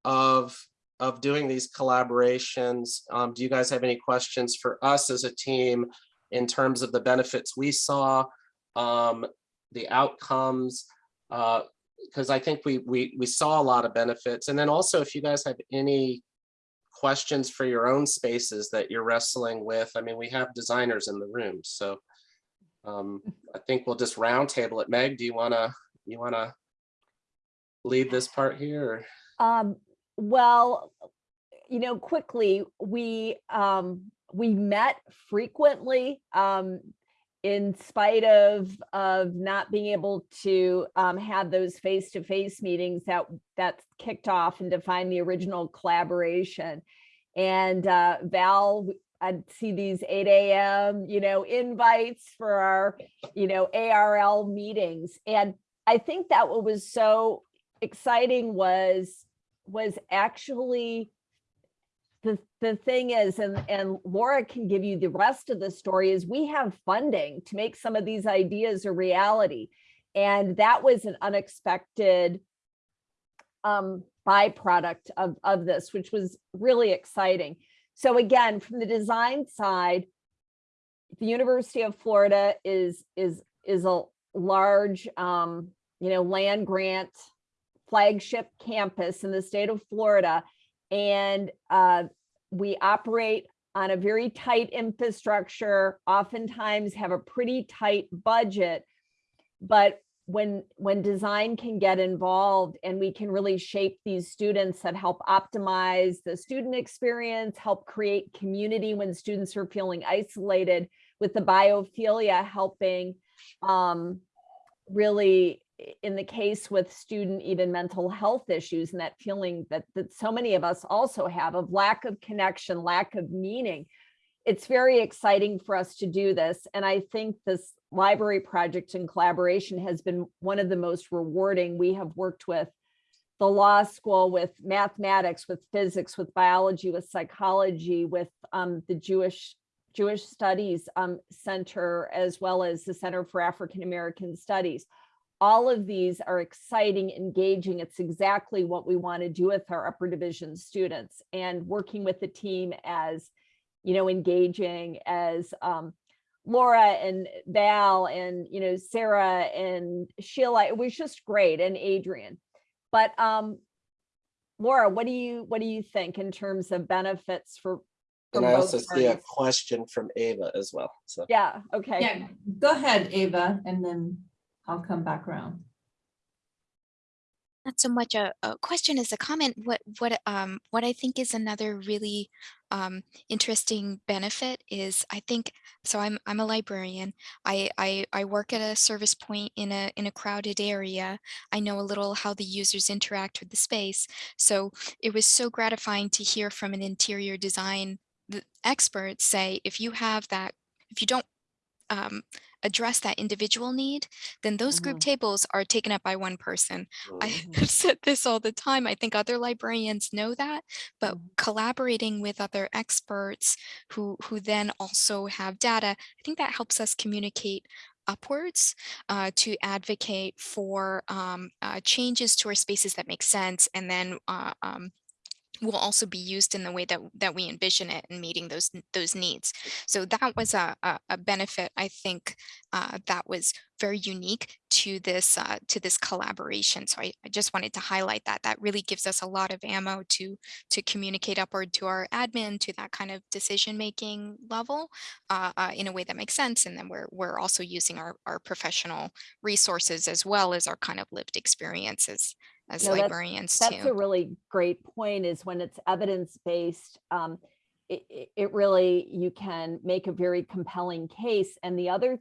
of of doing these collaborations? Um, do you guys have any questions for us as a team in terms of the benefits we saw, um, the outcomes, uh, because I think we, we, we saw a lot of benefits. And then also if you guys have any questions for your own spaces that you're wrestling with, I mean, we have designers in the room. So um, I think we'll just roundtable it. Meg, do you wanna, you wanna lead this part here? Um, well, you know, quickly, we um, we met frequently um, in spite of of not being able to um, have those face-to-face meetings that that kicked off and defined the original collaboration And uh, Val, I'd see these eight AM, you know, invites for our, you know, ARL meetings. And I think that what was so exciting was, was actually the, the thing is, and, and Laura can give you the rest of the story, is we have funding to make some of these ideas a reality. And that was an unexpected um, byproduct of, of this, which was really exciting. So again, from the design side, the University of Florida is, is, is a large, um, you know, land grant flagship campus in the state of Florida. And uh, we operate on a very tight infrastructure, oftentimes have a pretty tight budget. But when when design can get involved and we can really shape these students that help optimize the student experience, help create community when students are feeling isolated with the biophilia helping um, really in the case with student even mental health issues and that feeling that that so many of us also have of lack of connection, lack of meaning. It's very exciting for us to do this. And I think this library project in collaboration has been one of the most rewarding. We have worked with the law school, with mathematics, with physics, with biology, with psychology, with um, the Jewish Jewish Studies um, Center, as well as the Center for African American Studies. All of these are exciting, engaging. It's exactly what we want to do with our upper division students and working with the team as, you know, engaging as um, Laura and Val and, you know, Sarah and Sheila. It was just great and Adrian. But um, Laura, what do you what do you think in terms of benefits for? for And I both also see a question from Ava as well. So Yeah, okay. Yeah, go ahead, Ava, and then I'll come back around. not so much a, a question as a comment. What what um what I think is another really um, interesting benefit is I think so. I'm I'm a librarian. I, I I work at a service point in a in a crowded area. I know a little how the users interact with the space. So it was so gratifying to hear from an interior design expert say if you have that if you don't um, address that individual need, then those group Mhm. tables are taken up by one person. I have said this all the time. I think other librarians know that, but Mhm. collaborating with other experts who who then also have data, I think that helps us communicate upwards uh, to advocate for um, uh, changes to our spaces that make sense, and then uh, um, will also be used in the way that that we envision it and meeting those those needs. So that was a a, a benefit I think uh, that was very unique to this uh, to this collaboration. So I, I just wanted to highlight that that really gives us a lot of ammo to to communicate upward to our admin to that kind of decision making level uh, uh, in a way that makes sense. And then we're we're also using our our professional resources as well as our kind of lived experiences as No, that's- librarians That's too. a really great point is when it's evidence-based, um, it, it- it really, you can make a very compelling case. And the other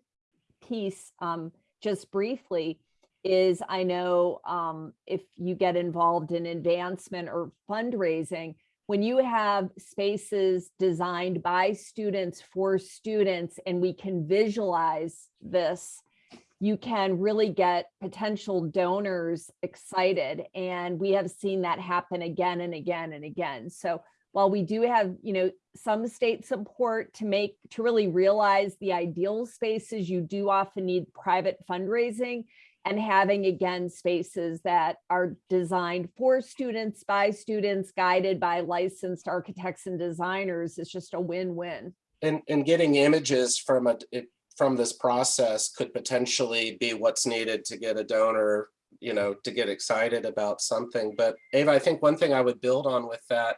piece, um, just briefly, is I know um, if you get involved in advancement or fundraising, when you have spaces designed by students for students and we can visualize this, you can really get potential donors excited. And we have seen that happen again and again and again. So while we do have, you know, some state support to make, to really realize the ideal spaces, you do often need private fundraising and having again spaces that are designed for students by students guided by licensed architects and designers is just a win-win. and and getting images from a from this process could potentially be what's needed to get a donor, you know, to get excited about something. But Ava, I think one thing I would build on with that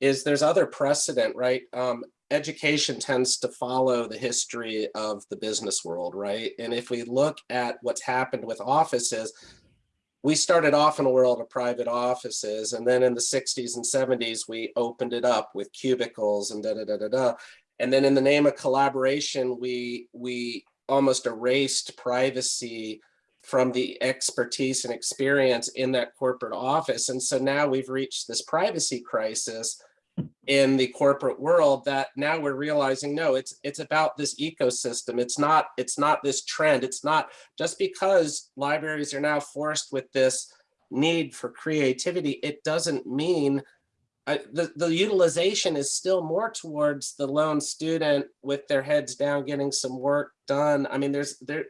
is there's other precedent, right? Um, education tends to follow the history of the business world, right? And if we look at what's happened with offices, we started off in a world of private offices, and then in the 60s and 70s, we opened it up with cubicles and da da da da da. And then in the name of collaboration, we we almost erased privacy from the expertise and experience in that corporate office. And so now we've reached this privacy crisis in the corporate world that now we're realizing, no, it's it's about this ecosystem. It's not, it's not this trend. It's not just because libraries are now forced with this need for creativity, it doesn't mean I, the, the utilization is still more towards the lone student with their heads down, getting some work done. I mean, there's there,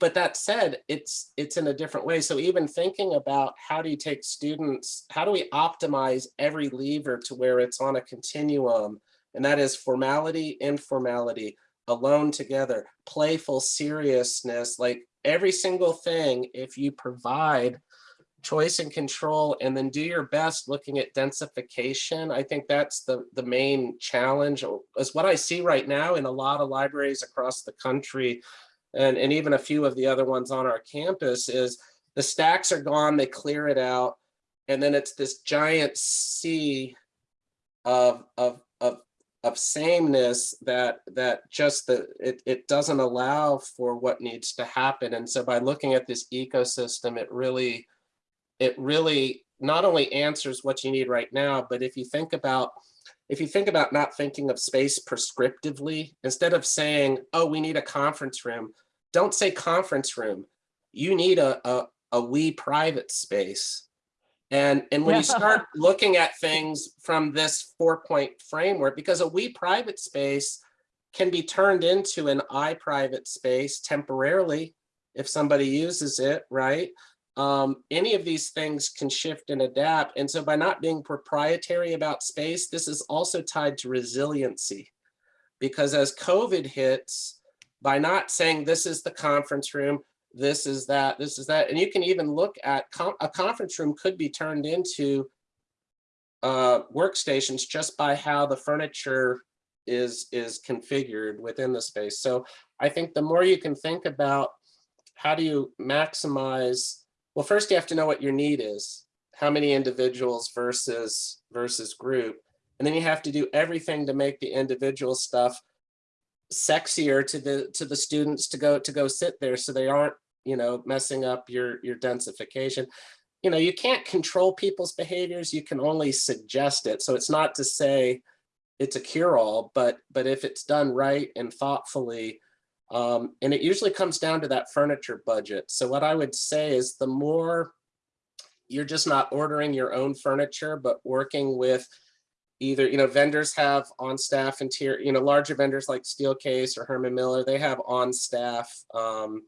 but that said, it's it's in a different way. So even thinking about how do you take students, how do we optimize every lever to where it's on a continuum, and that is formality, informality, alone together, playful seriousness, like every single thing, if you provide choice and control and then do your best looking at densification. I think that's the, the main challenge is what I see right now in a lot of libraries across the country and, and even a few of the other ones on our campus is the stacks are gone, they clear it out. And then it's this giant sea of, of, of, of sameness that that just the it, it doesn't allow for what needs to happen. And so by looking at this ecosystem, it really it really not only answers what you need right now, but if you think about if you think about not thinking of space prescriptively, instead of saying, oh, we need a conference room, don't say conference room. You need a, a, a we private space. And, and when you start looking at things from this four point framework, because a we private space can be turned into an I private space temporarily if somebody uses it, right? Um, any of these things can shift and adapt. And so by not being proprietary about space, this is also tied to resiliency. Because as COVID hits, by not saying this is the conference room, this is that, this is that, and you can even look at a conference room could be turned into uh, workstations just by how the furniture is, is configured within the space. So I think the more you can think about how do you maximize well, first you have to know what your need is, how many individuals versus versus group. And then you have to do everything to make the individual stuff sexier to the to the students to go to go sit there so they aren't, you know, messing up your your densification. You know, you can't control people's behaviors, you can only suggest it. So it's not to say it's a cure-all, but but if it's done right and thoughtfully, um, and it usually comes down to that furniture budget. So what I would say is the more you're just not ordering your own furniture, but working with either, you know, vendors have on staff interior, you know, larger vendors like Steelcase or Herman Miller, they have on staff um,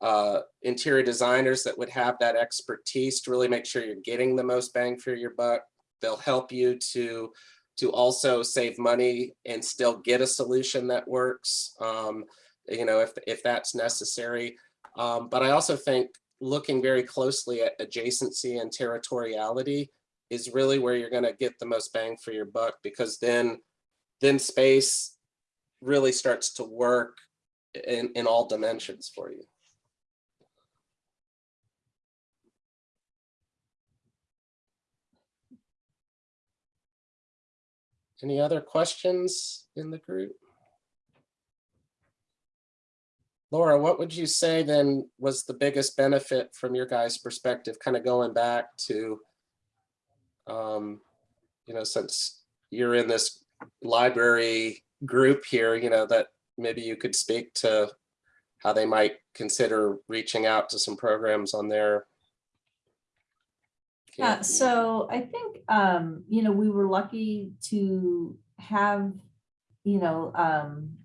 uh, interior designers that would have that expertise to really make sure you're getting the most bang for your buck. They'll help you to to also save money and still get a solution that works. Um, you know, if, if that's necessary. Um, but I also think looking very closely at adjacency and territoriality is really where you're going to get the most bang for your buck because then then space really starts to work in, in all dimensions for you. Any other questions in the group? Laura, what would you say then was the biggest benefit from your guys' perspective, kind of going back to, um, you know, since you're in this library group here, you know, that maybe you could speak to how they might consider reaching out to some programs on their. Yeah, so I think, um, you know, we were lucky to have, you know, um,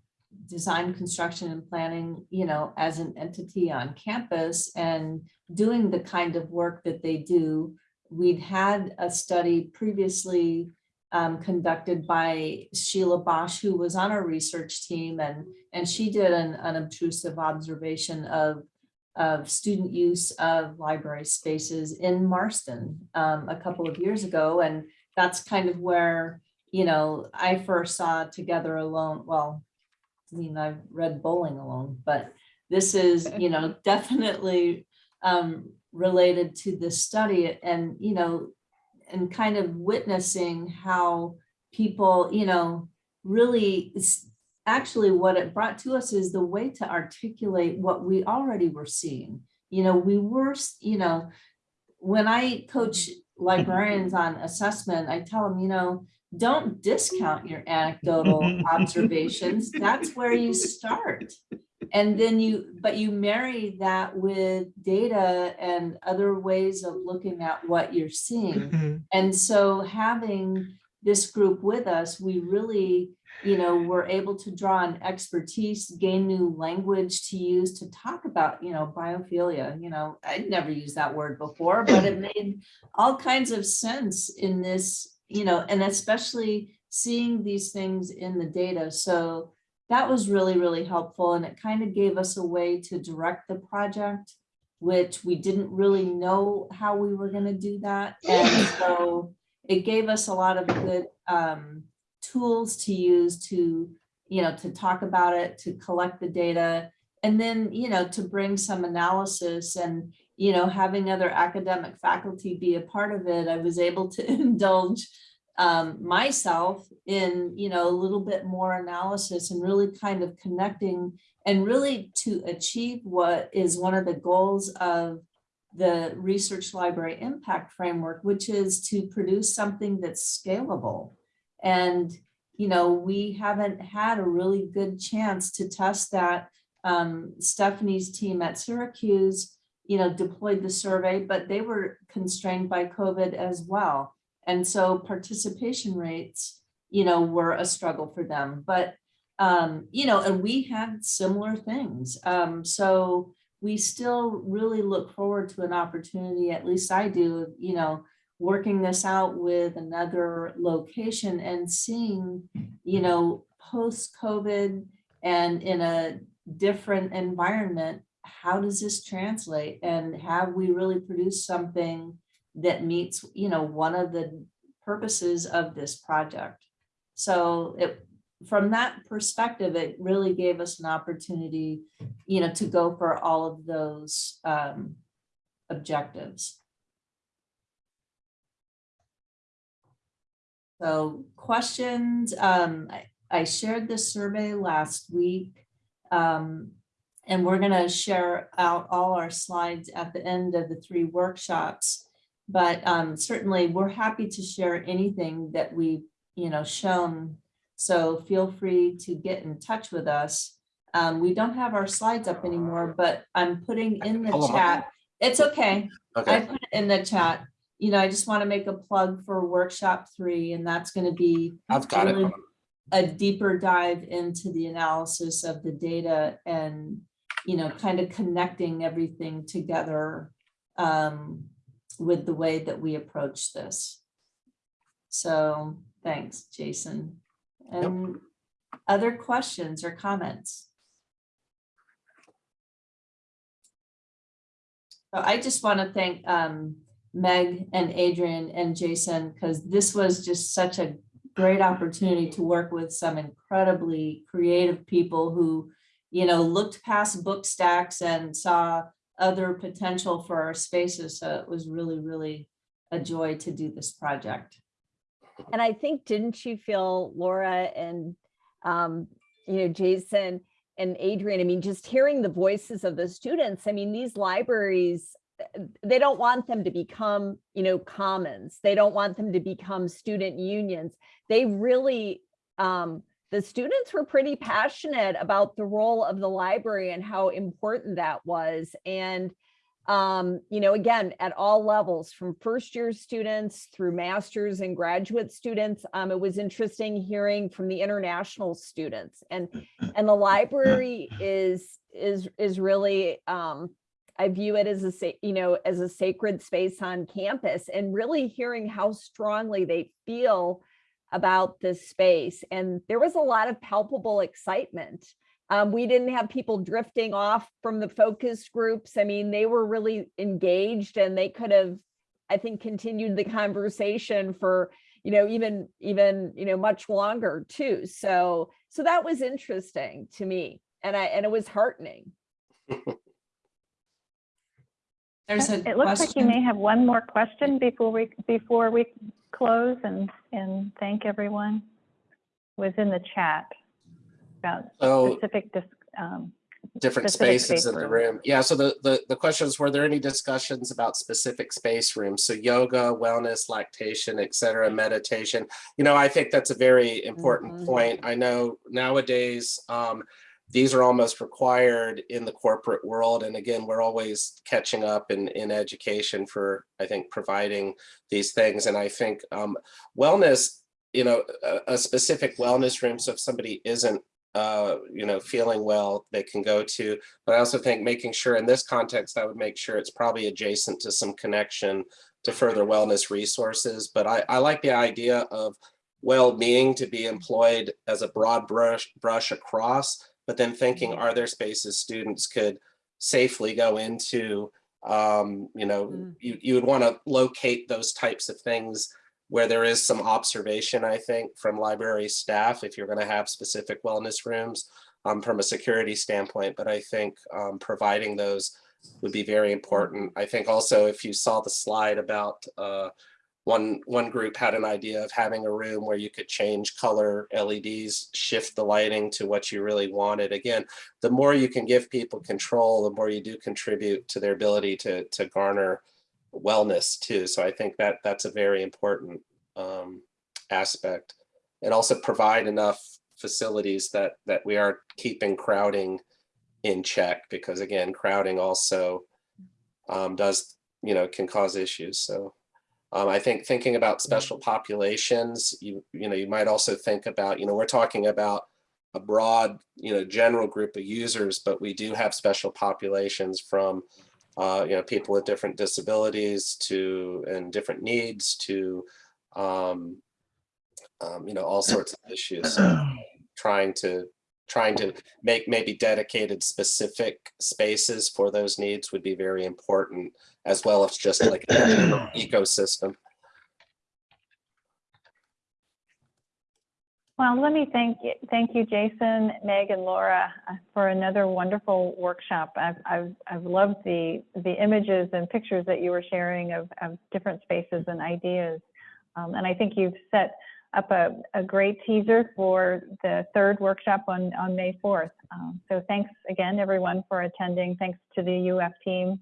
design, construction and planning, you know, as an entity on campus and doing the kind of work that they do. We'd had a study previously um, conducted by Sheila Bosch, who was on our research team, and, and she did an unobtrusive observation of, of student use of library spaces in Marston um, a couple of years ago. And that's kind of where, you know, I first saw Together Alone, well, I mean, I've read Bowling Alone, but this is, you know, definitely um, related to this study and, you know, and kind of witnessing how people, you know, really actually what it brought to us is the way to articulate what we already were seeing. You know, we were, you know, when I coach librarians on assessment, I tell them, you know, don't discount your anecdotal observations. That's where you start. And then you, but you marry that with data and other ways of looking at what you're seeing. Mm-hmm. And so having this group with us, we really, you know, were able to draw on expertise, gain new language to use to talk about, you know, biophilia. You know, I'd never used that word before, but it made all kinds of sense in this, you know, and especially seeing these things in the data. So that was really, really helpful. And it kind of gave us a way to direct the project, which we didn't really know how we were going to do that. And so it gave us a lot of good um, tools to use to, you know, to talk about it, to collect the data, and then, you know, to bring some analysis and, you know, having other academic faculty be a part of it, I was able to indulge um, myself in, you know, a little bit more analysis and really kind of connecting and really to achieve what is one of the goals of the research library impact framework, which is to produce something that's scalable. And, you know, we haven't had a really good chance to test that. Um, Stephanie's team at Syracuse, you know, deployed the survey, but they were constrained by COVID as well. And so participation rates, you know, were a struggle for them. But, um, you know, and we had similar things. Um, so we still really look forward to an opportunity, at least I do, you know, working this out with another location and seeing, you know, post-COVID and in a different environment, how does this translate? And have we really produced something that meets, you know, one of the purposes of this project? So it, from that perspective, it really gave us an opportunity, you know, to go for all of those um, objectives. So questions, um, I, I shared this survey last week. Um, and we're gonna share out all our slides at the end of the three workshops. But um, certainly we're happy to share anything that we've, you know, shown. So feel free to get in touch with us. Um, we don't have our slides up anymore, but I'm putting in the Hold on. chat. It's okay. I Okay, put it in the chat. You know, I just want to make a plug for workshop three, and that's going to be I've got it. A deeper dive into the analysis of the data and, you know, kind of connecting everything together um, with the way that we approach this. So thanks, Jason. And other questions or comments? So I just want to thank um, Meg and Adrian and Jason, because this was just such a great opportunity to work with some incredibly creative people who, you know, looked past book stacks and saw other potential for our spaces. So it was really, really a joy to do this project. And I think, didn't you feel Laura and, um, you know, Jason and Adrian, I mean, just hearing the voices of the students, I mean, these libraries, they don't want them to become, you know, commons. They don't want them to become student unions. They really, um, the students were pretty passionate about the role of the library and how important that was. And, um, you know, again, at all levels, from first year students through masters and graduate students. Um, it was interesting hearing from the international students and, and the library is, is, is really, um, I view it as a, you know, as a sacred space on campus and really hearing how strongly they feel about this space. And there was a lot of palpable excitement. Um, we didn't have people drifting off from the focus groups. I mean, they were really engaged and they could have, I think, continued the conversation for, you know, even, even, you know, much longer too. So, so that was interesting to me. And I, and it was heartening. There's a It looks like you question. may have one more question before we, before we close and, and thank everyone. Was in the chat about So specific dis- um, different Specific spaces space in the room. room. Yeah, so the, the, the question is, were there any discussions about specific space rooms? So yoga, wellness, lactation, et cetera, meditation. You know, I think that's a very important Mhm. point. I know nowadays, um, these are almost required in the corporate world. And again, we're always catching up in, in education for, I think, providing these things. And I think um, wellness, you know, a, a specific wellness room. So if somebody isn't, uh, you know, feeling well, they can go to. But I also think making sure in this context, I would make sure it's probably adjacent to some connection to further wellness resources. But I, I like the idea of well-being to be employed as a broad brush brush across but then thinking are there spaces students could safely go into um you know Mm. you, you would want to locate those types of things where there is some observation i think from library staff if you're going to have specific wellness rooms um, from a security standpoint but i think um, providing those would be very important i think also if you saw the slide about uh, one one group had an idea of having a room where you could change color LEDs, shift the lighting to what you really wanted. Again, the more you can give people control, the more you do contribute to their ability to to garner wellness too. So I think that that's a very important um, aspect, and also provide enough facilities that that we are keeping crowding in check because again, crowding also um, does you know can cause issues. So. Um, I think thinking about special populations, you you know, you might also think about, you know, we're talking about a broad, you know, general group of users, but we do have special populations from, uh, you know, people with different disabilities to and different needs to, um, um, you know, all sorts of issues. So trying to trying to make maybe dedicated specific spaces for those needs would be very important as well as just like a general ecosystem. Well, let me thank you, thank you, Jason, Meg, and Laura uh, for another wonderful workshop. I've, I've, I've loved the, the images and pictures that you were sharing of, of different spaces and ideas. Um, and I think you've set up a, a great teaser for the third workshop on, on May 4th. Um, so thanks again, everyone, for attending. Thanks to the UF team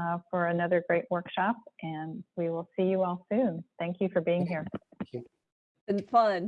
uh, for another great workshop, and we will see you all soon. Thank you for being here. Thank you. Been fun.